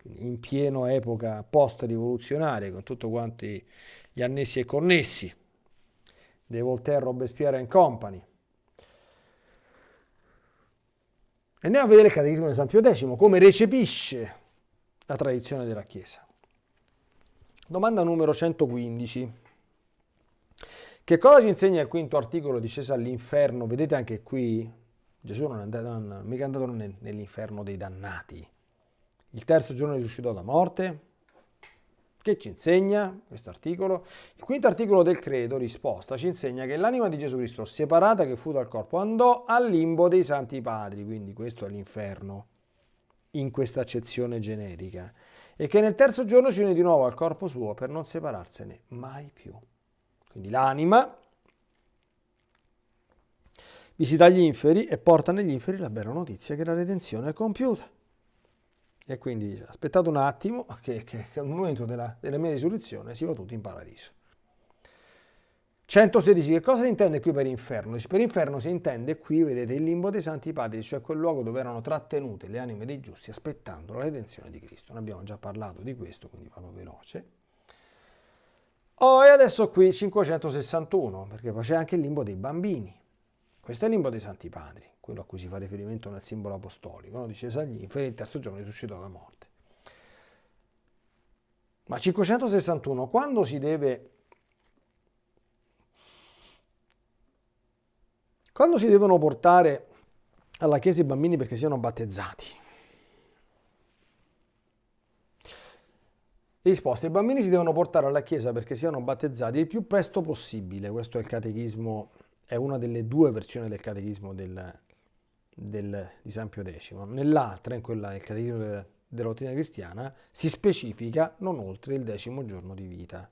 quindi in pieno epoca post-rivoluzionaria, con tutti quanti gli annessi e connessi, De Voltaire, Robespierre and Company, Andiamo a vedere il Catechismo di San Pio X, come recepisce la tradizione della Chiesa. Domanda numero 115. Che cosa ci insegna il quinto articolo discesa all'inferno? Vedete anche qui, Gesù non è andato, non, mica andato nell'inferno dei dannati. Il terzo giorno risuscitò da morte, che ci insegna questo articolo? Il quinto articolo del credo, risposta, ci insegna che l'anima di Gesù Cristo, separata che fu dal corpo, andò al limbo dei santi padri, quindi questo è l'inferno, in questa accezione generica, e che nel terzo giorno si unì di nuovo al corpo suo per non separarsene mai più. Quindi l'anima visita gli inferi e porta negli inferi la bella notizia che la redenzione è compiuta. E quindi aspettate un attimo (laughs) che, che, che al momento della, della mia risurrezione si va tutti in paradiso. 116. Che cosa si intende qui per inferno? Per inferno si intende qui, vedete, il limbo dei santi padri, cioè quel luogo dove erano trattenute le anime dei giusti aspettando la redenzione di Cristo. Ne abbiamo già parlato di questo, quindi vado veloce. Oh, e adesso qui 561, perché poi c'è anche il limbo dei bambini. Questo è il limbo dei santi padri quello a cui si fa riferimento nel simbolo apostolico, no? dice agli inferi, il terzo giorno risuscitò da morte. Ma 561, quando si deve... Quando si devono portare alla chiesa i bambini perché siano battezzati? Risposta, i bambini si devono portare alla chiesa perché siano battezzati il più presto possibile, questo è il catechismo, è una delle due versioni del catechismo del, del, di San Pio X. Nell'altra, in quella del Catechismo della, della dottrina cristiana, si specifica non oltre il decimo giorno di vita.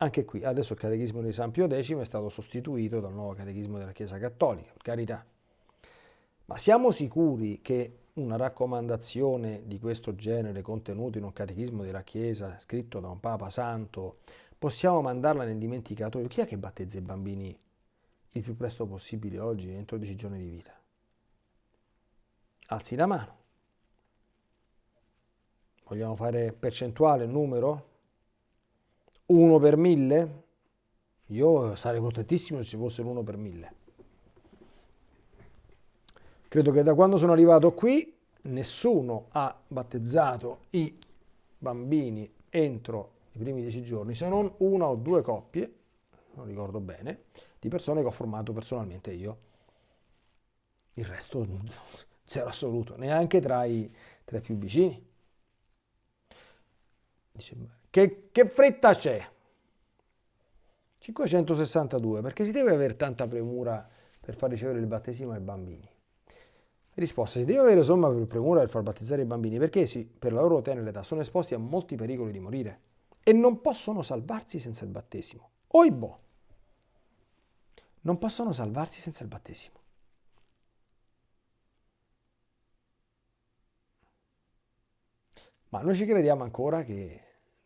Anche qui, adesso il Catechismo di San Pio X è stato sostituito dal nuovo Catechismo della Chiesa Cattolica, carità. Ma siamo sicuri che una raccomandazione di questo genere contenuta in un catechismo della Chiesa scritto da un Papa Santo possiamo mandarla nel dimenticatoio? Chi è che battezza i bambini il più presto possibile oggi, entro 10 giorni di vita. Alzi la mano. Vogliamo fare percentuale, numero? 1 per 1000? Io sarei contentissimo se ci fosse l'1 per 1000. Credo che da quando sono arrivato qui nessuno ha battezzato i bambini entro i primi 10 giorni, se non una o due coppie, non ricordo bene, di persone che ho formato personalmente io. Il resto (laughs) zero assoluto, neanche tra i, tra i più vicini. Dice, che, che fretta c'è? 562, perché si deve avere tanta premura per far ricevere il battesimo ai bambini? Risposta, si deve avere somma per premura per far battezzare i bambini perché sì, per la loro tenera età sono esposti a molti pericoli di morire e non possono salvarsi senza il battesimo. Oibo! Non possono salvarsi senza il battesimo. Ma noi ci crediamo ancora che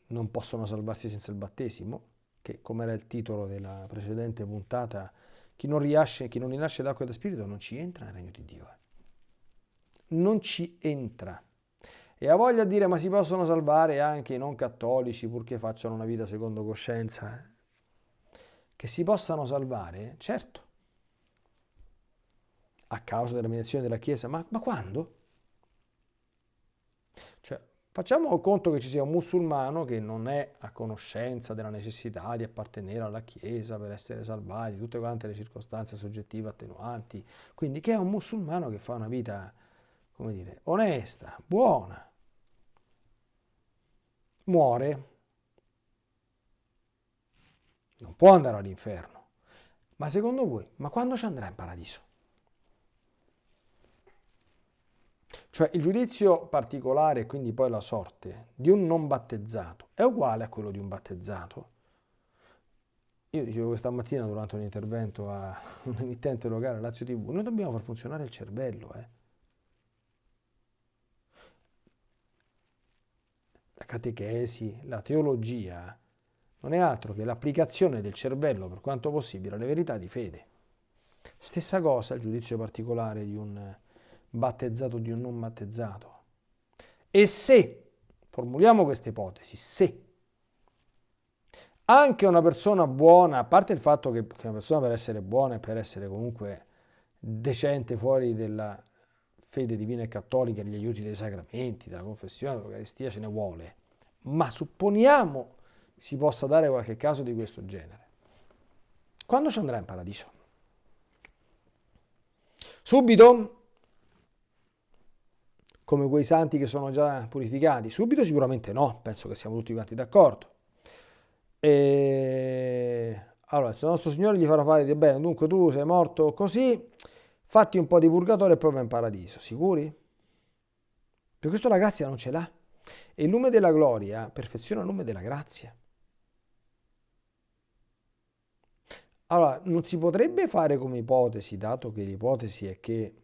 non possono salvarsi senza il battesimo? Che, come era il titolo della precedente puntata, chi non, riasce, chi non rinasce d'acqua e da spirito non ci entra nel regno di Dio. Eh non ci entra. E ha voglia di dire ma si possono salvare anche i non cattolici purché facciano una vita secondo coscienza? Che si possano salvare? Certo. A causa della mediazione della Chiesa, ma, ma quando? Cioè, facciamo conto che ci sia un musulmano che non è a conoscenza della necessità di appartenere alla Chiesa per essere salvati, tutte quante le circostanze soggettive attenuanti, quindi che è un musulmano che fa una vita come dire, onesta, buona, muore, non può andare all'inferno. Ma secondo voi, ma quando ci andrà in paradiso? Cioè il giudizio particolare, quindi poi la sorte, di un non battezzato è uguale a quello di un battezzato? Io dicevo questa mattina durante un intervento a (laughs) un emittente locale, Lazio TV, noi dobbiamo far funzionare il cervello, eh? la catechesi, la teologia, non è altro che l'applicazione del cervello, per quanto possibile, alle verità di fede. Stessa cosa il giudizio particolare di un battezzato o di un non battezzato. E se, formuliamo questa ipotesi, se anche una persona buona, a parte il fatto che una persona per essere buona e per essere comunque decente fuori della fede divina e cattolica, gli aiuti dei sacramenti, della confessione, dell'Eucaristia ce ne vuole, ma supponiamo si possa dare qualche caso di questo genere. Quando ci andrà in paradiso? Subito? Come quei santi che sono già purificati? Subito sicuramente no, penso che siamo tutti quanti d'accordo. E... Allora, se il nostro Signore gli farà fare di bene, dunque tu sei morto così, fatti un po' di purgatorio e poi vai in paradiso, sicuri? Per questo la grazia non ce l'ha. E il nome della gloria perfeziona il nome della grazia. Allora, non si potrebbe fare come ipotesi, dato che l'ipotesi è che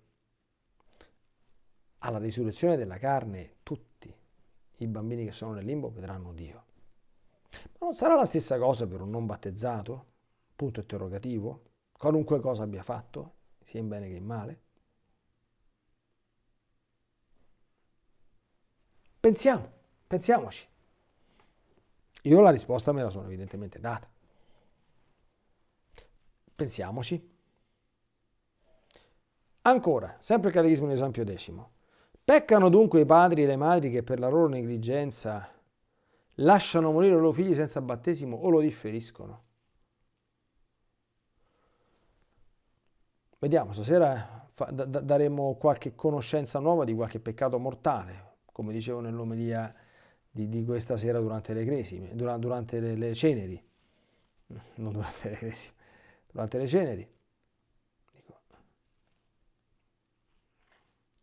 alla risurrezione della carne tutti i bambini che sono nel limbo vedranno Dio. Ma non sarà la stessa cosa per un non battezzato? Punto interrogativo. Qualunque cosa abbia fatto? sia in bene che in male? Pensiamo, pensiamoci. Io la risposta me la sono evidentemente data. Pensiamoci. Ancora, sempre il Catechismo di San Pio X. Peccano dunque i padri e le madri che per la loro negligenza lasciano morire i loro figli senza battesimo o lo differiscono? Vediamo, stasera daremo qualche conoscenza nuova di qualche peccato mortale, come dicevo nell'omelia di, di, questa sera durante le cresime, durante, durante le, le, ceneri, non durante le cresime, durante le ceneri.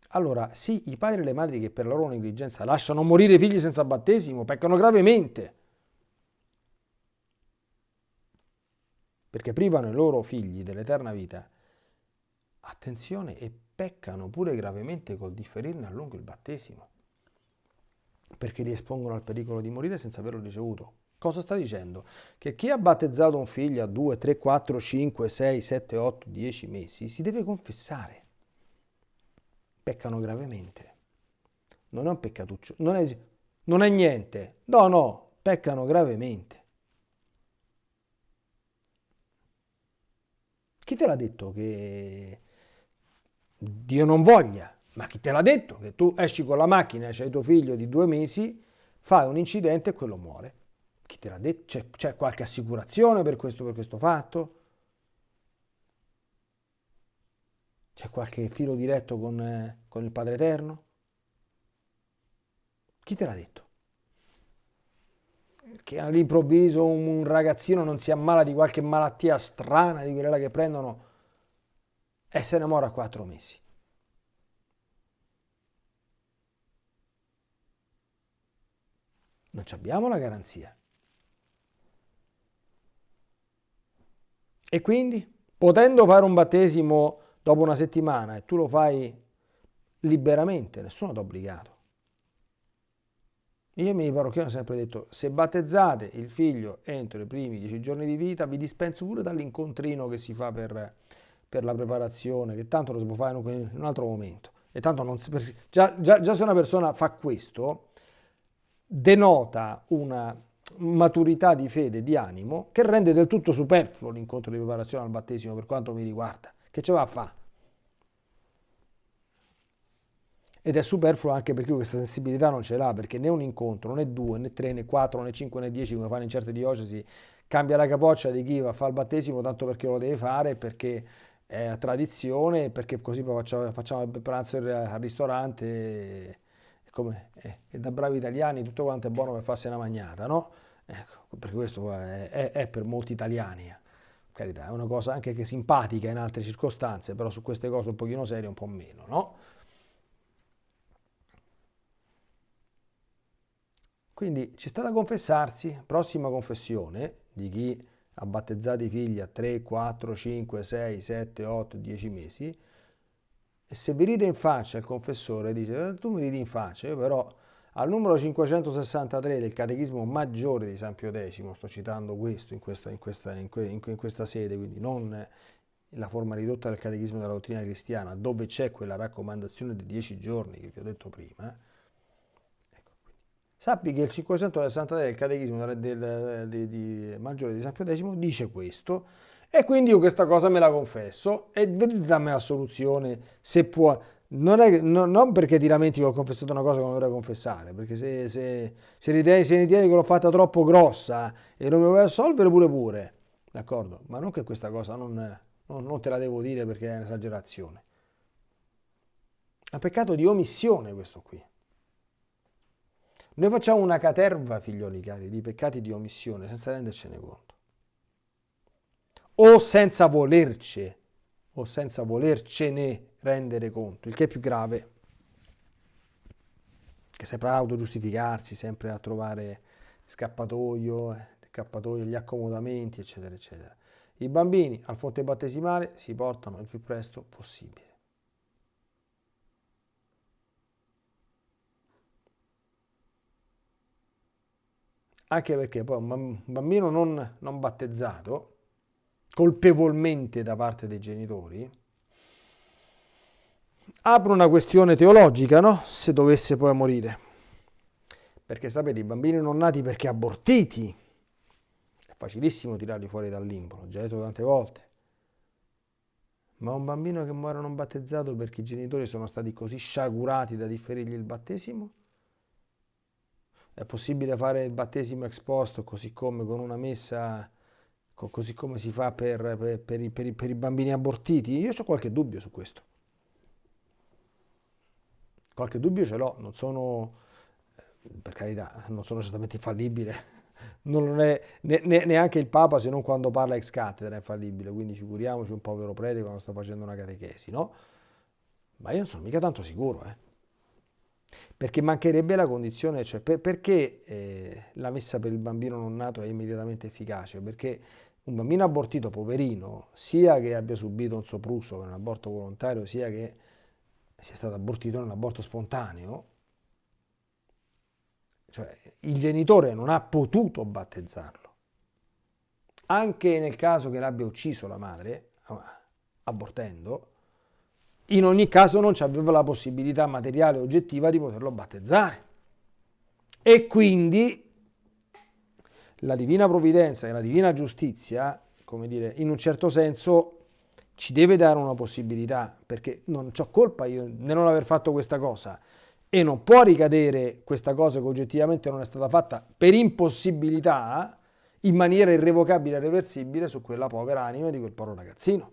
Allora, sì, i padri e le madri che per la loro negligenza lasciano morire i figli senza battesimo peccano gravemente, perché privano i loro figli dell'eterna vita attenzione, e peccano pure gravemente col differirne a lungo il battesimo, perché li espongono al pericolo di morire senza averlo ricevuto. Cosa sta dicendo? Che chi ha battezzato un figlio a 2, 3, 4, 5, 6, 7, 8, 10 mesi si deve confessare. Peccano gravemente. Non è un peccatuccio, non è, non è niente. No, no, peccano gravemente. Chi te l'ha detto che Dio non voglia, ma chi te l'ha detto che tu esci con la macchina, c'hai tuo figlio di due mesi, fai un incidente e quello muore? Chi te l'ha detto? C'è, qualche assicurazione per questo, per questo fatto? C'è qualche filo diretto con, eh, con il Padre Eterno? Chi te l'ha detto? che all'improvviso un ragazzino non si ammala di qualche malattia strana, di quella che prendono, e se ne muore a quattro mesi. Non abbiamo la garanzia. E quindi, potendo fare un battesimo dopo una settimana e tu lo fai liberamente, nessuno ti ha obbligato. Io mi parrocchiano ho sempre detto, se battezzate il figlio entro i primi dieci giorni di vita, vi dispenso pure dall'incontrino che si fa per, per, la preparazione, che tanto lo si può fare in un altro momento. E tanto non si, già, già, già se una persona fa questo, denota una maturità di fede, di animo, che rende del tutto superfluo l'incontro di preparazione al battesimo per quanto mi riguarda. Che ce va a fare? ed è superfluo anche perché questa sensibilità non ce l'ha, perché né un incontro, né due, né tre, né quattro, né cinque, né dieci, come fanno in certe diocesi, cambia la capoccia di chi va a fare il battesimo tanto perché lo deve fare, perché è tradizione, perché così facciamo, il pranzo al ristorante e, come, e, da bravi italiani tutto quanto è buono per farsi una magnata, no? Ecco, perché questo è, è, è per molti italiani carità, è una cosa anche che simpatica in altre circostanze, però su queste cose un pochino serie un po' meno, no? Quindi ci sta da confessarsi, prossima confessione di chi ha battezzato i figli a 3, 4, 5, 6, 7, 8, 10 mesi, e se vi ride in faccia il confessore, dice, eh, tu mi ridi in faccia, io però al numero 563 del Catechismo Maggiore di San Pio X, sto citando questo in questa, in questa, in que, in questa sede, quindi non la forma ridotta del Catechismo della dottrina cristiana, dove c'è quella raccomandazione di 10 giorni che vi ho detto prima, Sappi che il 563 del Catechismo del, del, del, di Maggiore di San Pio X dice questo e quindi io questa cosa me la confesso e vedete dammi la soluzione se può. Non, è, no, non perché ti lamenti che ho confessato una cosa che non dovrei confessare, perché se, se, se, ritieni, se ritieni che l'ho fatta troppo grossa e non mi vuoi assolvere pure pure, d'accordo? Ma non che questa cosa non, non, non te la devo dire perché è un'esagerazione. È un peccato di omissione questo qui. Noi facciamo una caterva, figlioli cari, di peccati di omissione senza rendercene conto. O senza volerci, o senza volercene rendere conto, il che è più grave. Che sempre autogiustificarsi, sempre a trovare scappatoio, eh, scappatoio, gli accomodamenti, eccetera, eccetera. I bambini al fonte battesimale si portano il più presto possibile. anche perché poi un bambino non, non battezzato, colpevolmente da parte dei genitori, apre una questione teologica, no? Se dovesse poi morire. Perché sapete, i bambini non nati perché abortiti, è facilissimo tirarli fuori dal limbo, l'ho già detto tante volte. Ma un bambino che muore non battezzato perché i genitori sono stati così sciagurati da differirgli il battesimo? È possibile fare il battesimo ex post così come con una messa, così come si fa per, per, per, i, per i bambini abortiti? Io ho qualche dubbio su questo. Qualche dubbio ce l'ho, non sono, per carità, non sono certamente infallibile, (laughs) non è ne, ne, neanche il Papa se non quando parla ex cattedra è infallibile, quindi figuriamoci un povero prete quando sta facendo una catechesi, no? Ma io non sono mica tanto sicuro, eh perché mancherebbe la condizione, cioè per, perché eh, la messa per il bambino non nato è immediatamente efficace? Perché un bambino abortito, poverino, sia che abbia subito un sopruso per un aborto volontario, sia che sia stato abortito in un aborto spontaneo, cioè il genitore non ha potuto battezzarlo. Anche nel caso che l'abbia ucciso la madre, abortendo, in ogni caso non aveva la possibilità materiale oggettiva di poterlo battezzare. E quindi la divina provvidenza e la divina giustizia, come dire, in un certo senso ci deve dare una possibilità, perché non ho colpa io nel non aver fatto questa cosa e non può ricadere questa cosa che oggettivamente non è stata fatta per impossibilità in maniera irrevocabile e reversibile su quella povera anima di quel povero ragazzino.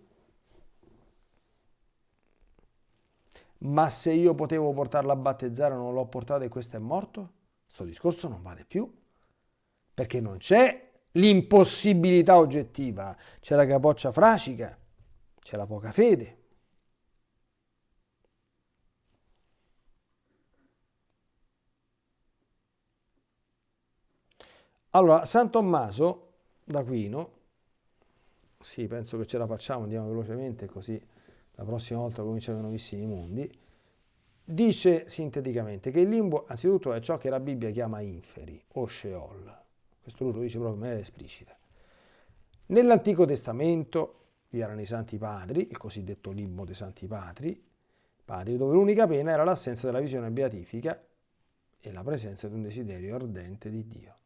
ma se io potevo portarlo a battezzare non l'ho portato e questo è morto, questo discorso non vale più. perché non c'è l'impossibilità oggettiva, c'è la capoccia fracica, c'è la poca fede. Allora, San Tommaso d'Aquino, sì, penso che ce la facciamo, andiamo velocemente così la prossima volta cominciamo i nuovissimi mondi, dice sinteticamente che il limbo anzitutto è ciò che la Bibbia chiama inferi o Sheol. Questo lui lo dice proprio in maniera esplicita. Nell'Antico Testamento vi erano i Santi Padri, il cosiddetto limbo dei Santi Padri, padri dove l'unica pena era l'assenza della visione beatifica e la presenza di un desiderio ardente di Dio.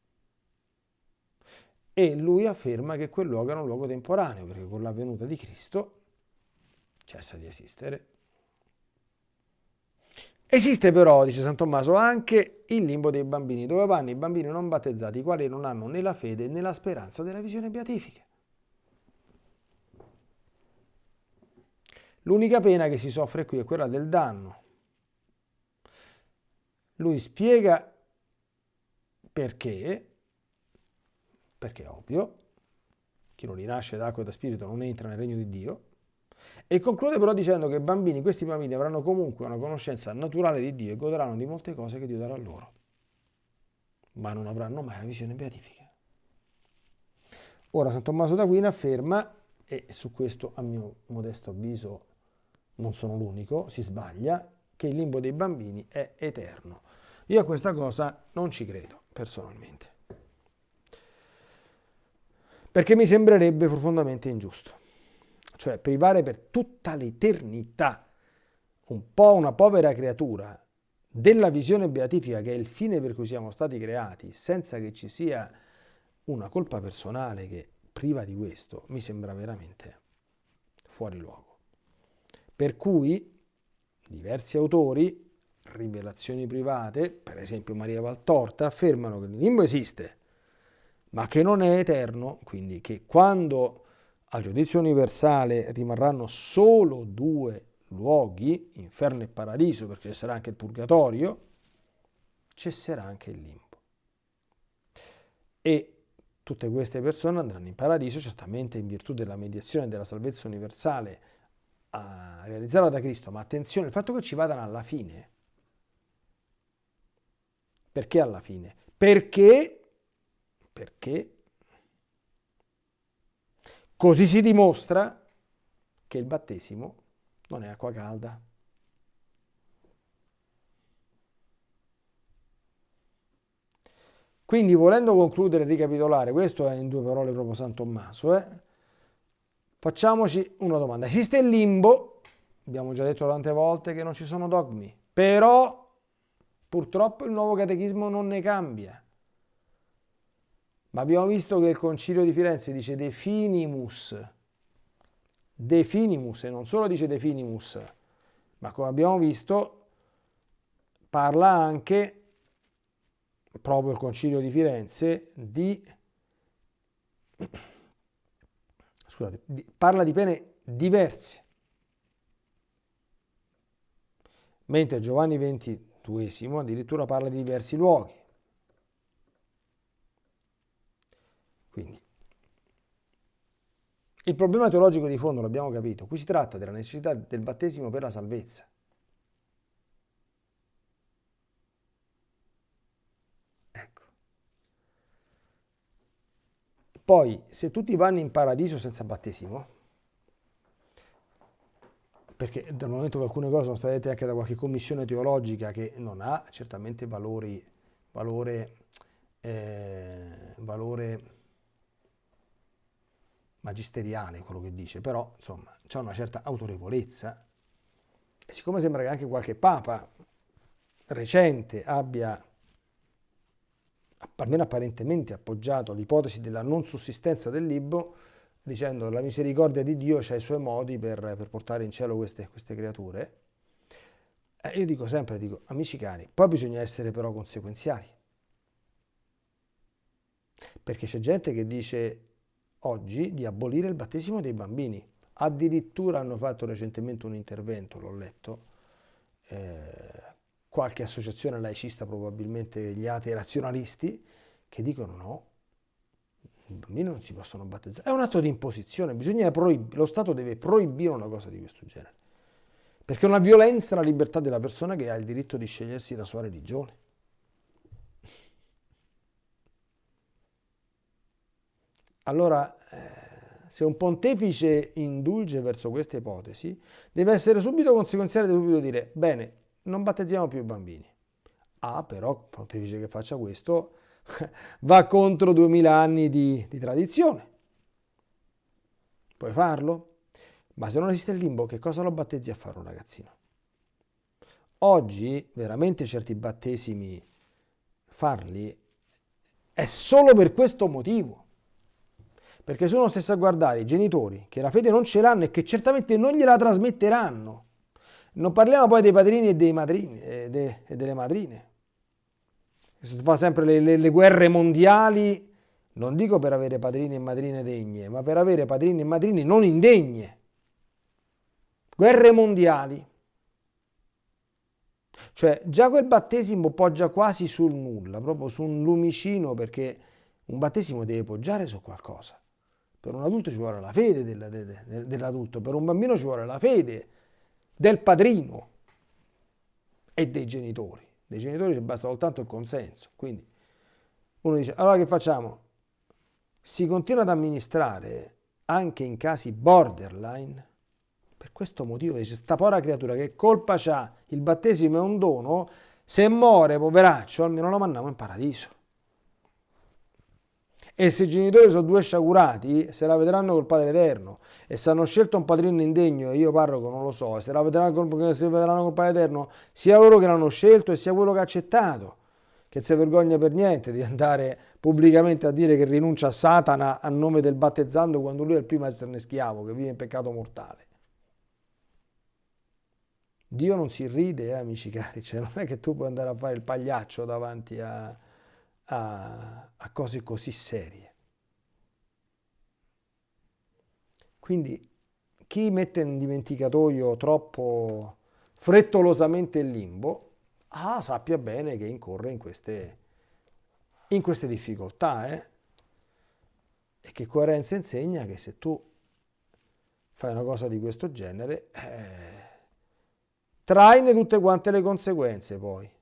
E lui afferma che quel luogo era un luogo temporaneo, perché con la venuta di Cristo cessa di esistere. Esiste però, dice San Tommaso, anche il limbo dei bambini, dove vanno i bambini non battezzati, i quali non hanno né la fede né la speranza della visione beatifica. L'unica pena che si soffre qui è quella del danno. Lui spiega perché, perché è ovvio, chi non rinasce d'acqua e da spirito non entra nel regno di Dio, e conclude però dicendo che bambini, questi bambini avranno comunque una conoscenza naturale di Dio e godranno di molte cose che Dio darà loro, ma non avranno mai la visione beatifica. Ora San Tommaso d'Aquino afferma, e su questo a mio modesto avviso non sono l'unico, si sbaglia, che il limbo dei bambini è eterno. Io a questa cosa non ci credo, personalmente. Perché mi sembrerebbe profondamente ingiusto. Cioè privare per tutta l'eternità un po' una povera creatura della visione beatifica che è il fine per cui siamo stati creati, senza che ci sia una colpa personale che priva di questo, mi sembra veramente fuori luogo. Per cui diversi autori, rivelazioni private, per esempio Maria Valtorta, affermano che il limbo esiste, ma che non è eterno, quindi che quando al giudizio universale rimarranno solo due luoghi, inferno e paradiso, perché ci sarà anche il purgatorio, cesserà anche il limbo. E tutte queste persone andranno in paradiso, certamente in virtù della mediazione della salvezza universale realizzata da Cristo, ma attenzione, il fatto che ci vadano alla fine, perché alla fine? Perché, perché Così si dimostra che il battesimo non è acqua calda. Quindi volendo concludere e ricapitolare, questo è in due parole proprio San Tommaso, eh? Facciamoci una domanda. Esiste il limbo? Abbiamo già detto tante volte che non ci sono dogmi, però purtroppo il nuovo catechismo non ne cambia. Ma abbiamo visto che il Concilio di Firenze dice de finimus, de finimus, e non solo dice de finimus, ma come abbiamo visto parla anche, proprio il Concilio di Firenze, di, scusate, parla di pene diverse. Mentre Giovanni XXII addirittura parla di diversi luoghi. Quindi, il problema teologico di fondo l'abbiamo capito, qui si tratta della necessità del battesimo per la salvezza. Poi, se tutti vanno in paradiso senza battesimo, perché dal momento che alcune cose sono state dette anche da qualche commissione teologica che non ha certamente valori, valore, eh, valore magisteriale quello che dice, però insomma c'è una certa autorevolezza. E siccome sembra che anche qualche papa recente abbia almeno apparentemente appoggiato l'ipotesi della non sussistenza del libro, dicendo la misericordia di Dio ha i suoi modi per, per portare in cielo queste, queste creature, eh, io dico sempre, dico, amici cari, poi bisogna essere però conseguenziali. Perché c'è gente che dice oggi di abolire il battesimo dei bambini. Addirittura hanno fatto recentemente un intervento, l'ho letto, eh, qualche associazione laicista, probabilmente gli atei razionalisti, che dicono no, I bambini non si possono battezzare. È un atto di imposizione, lo Stato deve proibire una cosa di questo genere. Perché è una violenza alla libertà della persona che ha il diritto di scegliersi la sua religione. Allora, eh, se un pontefice indulge verso questa ipotesi, deve essere subito conseguenziale, deve subito dire, bene, non battezziamo più i bambini. Ah, però, pontefice che faccia questo (laughs) va contro 2000 anni di, di tradizione. Puoi farlo? Ma se non esiste il limbo, che cosa lo battezzi a fare un ragazzino? Oggi, veramente certi battesimi, farli, è solo per questo motivo. Perché sono stessi a guardare i genitori che la fede non ce l'hanno e che certamente non gliela trasmetteranno. Non parliamo poi dei padrini e, dei madrini, e, de, e delle madrine. Si fa sempre le, le, le guerre mondiali, non dico per avere padrini e madrine degne, ma per avere padrini e madrine non indegne. Guerre mondiali. Cioè già quel battesimo poggia quasi sul nulla, proprio su un lumicino perché un battesimo deve poggiare su qualcosa. Per un adulto ci vuole la fede dell'adulto, per un bambino ci vuole la fede del padrino e dei genitori. Dei genitori ci basta soltanto il consenso. Quindi uno dice, allora che facciamo? Si continua ad amministrare anche in casi borderline? Per questo motivo dice, sta povera creatura che colpa c'ha, il battesimo è un dono, se muore, poveraccio, almeno lo mandiamo in paradiso. E se i genitori sono due sciagurati, se la vedranno col Padre Eterno. E se hanno scelto un padrino indegno, io parroco non lo so, se la vedranno col, se vedranno col Padre Eterno, sia loro che l'hanno scelto e sia quello che ha accettato, che si vergogna per niente di andare pubblicamente a dire che rinuncia a Satana a nome del battezzando quando lui è il primo a esserne schiavo, che vive in peccato mortale. Dio non si ride, eh, amici cari, cioè non è che tu puoi andare a fare il pagliaccio davanti a, a, a cose così serie. Quindi chi mette in dimenticatoio troppo frettolosamente il limbo, ah, sappia bene che incorre in queste, in queste difficoltà. Eh? E che coerenza insegna che se tu fai una cosa di questo genere, eh, traine tutte quante le conseguenze poi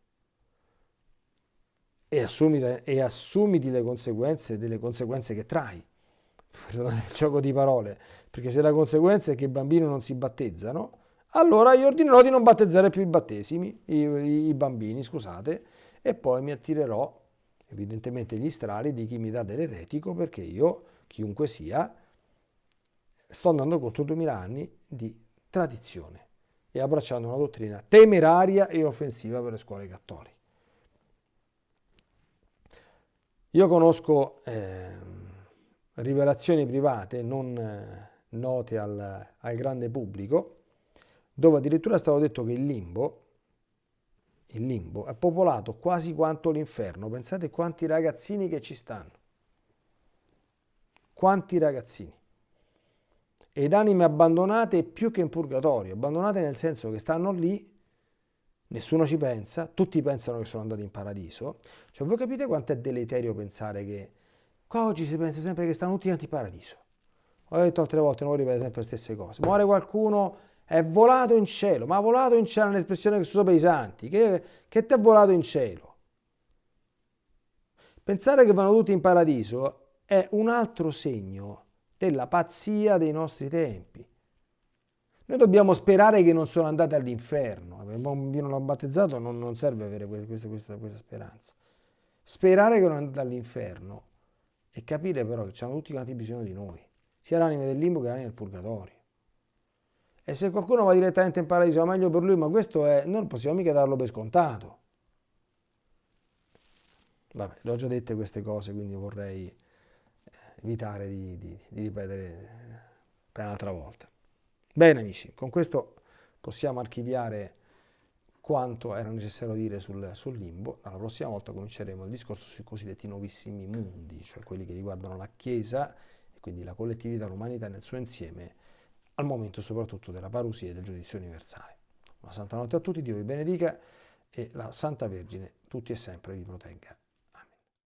e, assumiti, e assumiti le conseguenze delle conseguenze che trai. Perdonate il gioco di parole, perché se la conseguenza è che i bambini non si battezzano, allora io ordinerò di non battezzare più i battesimi, i, i, i bambini, scusate, e poi mi attirerò evidentemente gli strali di chi mi dà dell'eretico, perché io, chiunque sia, sto andando contro 2000 anni di tradizione e abbracciando una dottrina temeraria e offensiva per le scuole cattoliche. Io conosco eh, rivelazioni private non eh, note al, al, grande pubblico, dove addirittura è stato detto che il limbo, il limbo è popolato quasi quanto l'inferno. Pensate quanti ragazzini che ci stanno. Quanti ragazzini. Ed anime abbandonate più che in purgatorio, abbandonate nel senso che stanno lì nessuno ci pensa, tutti pensano che sono andati in paradiso. Cioè, voi capite quanto è deleterio pensare che qua oggi si pensa sempre che stanno tutti in paradiso. Ho detto altre volte, non ripeto sempre le stesse cose. Muore qualcuno, è volato in cielo, ma volato in cielo è un'espressione che si usa per i santi. Che, che ti è volato in cielo? Pensare che vanno tutti in paradiso è un altro segno della pazzia dei nostri tempi. Noi dobbiamo sperare che non sono andate all'inferno. Un bambino non battezzato non, non serve avere questa, questa, questa, speranza. Sperare che non andate all'inferno e capire però che hanno tutti quanti bisogno di noi, sia l'anima del limbo che l'anima del purgatorio. E se qualcuno va direttamente in paradiso va meglio per lui, ma questo è, non possiamo mica darlo per scontato. Vabbè, le ho già dette queste cose, quindi vorrei eh, evitare di, di, di ripetere per un'altra volta. Bene amici, con questo possiamo archiviare quanto era necessario dire sul, sul, limbo. La prossima volta cominceremo il discorso sui cosiddetti nuovissimi mondi, cioè quelli che riguardano la Chiesa e quindi la collettività, l'umanità nel suo insieme, al momento soprattutto della parusia e del giudizio universale. Una santa notte a tutti, Dio vi benedica e la Santa Vergine tutti e sempre vi protegga.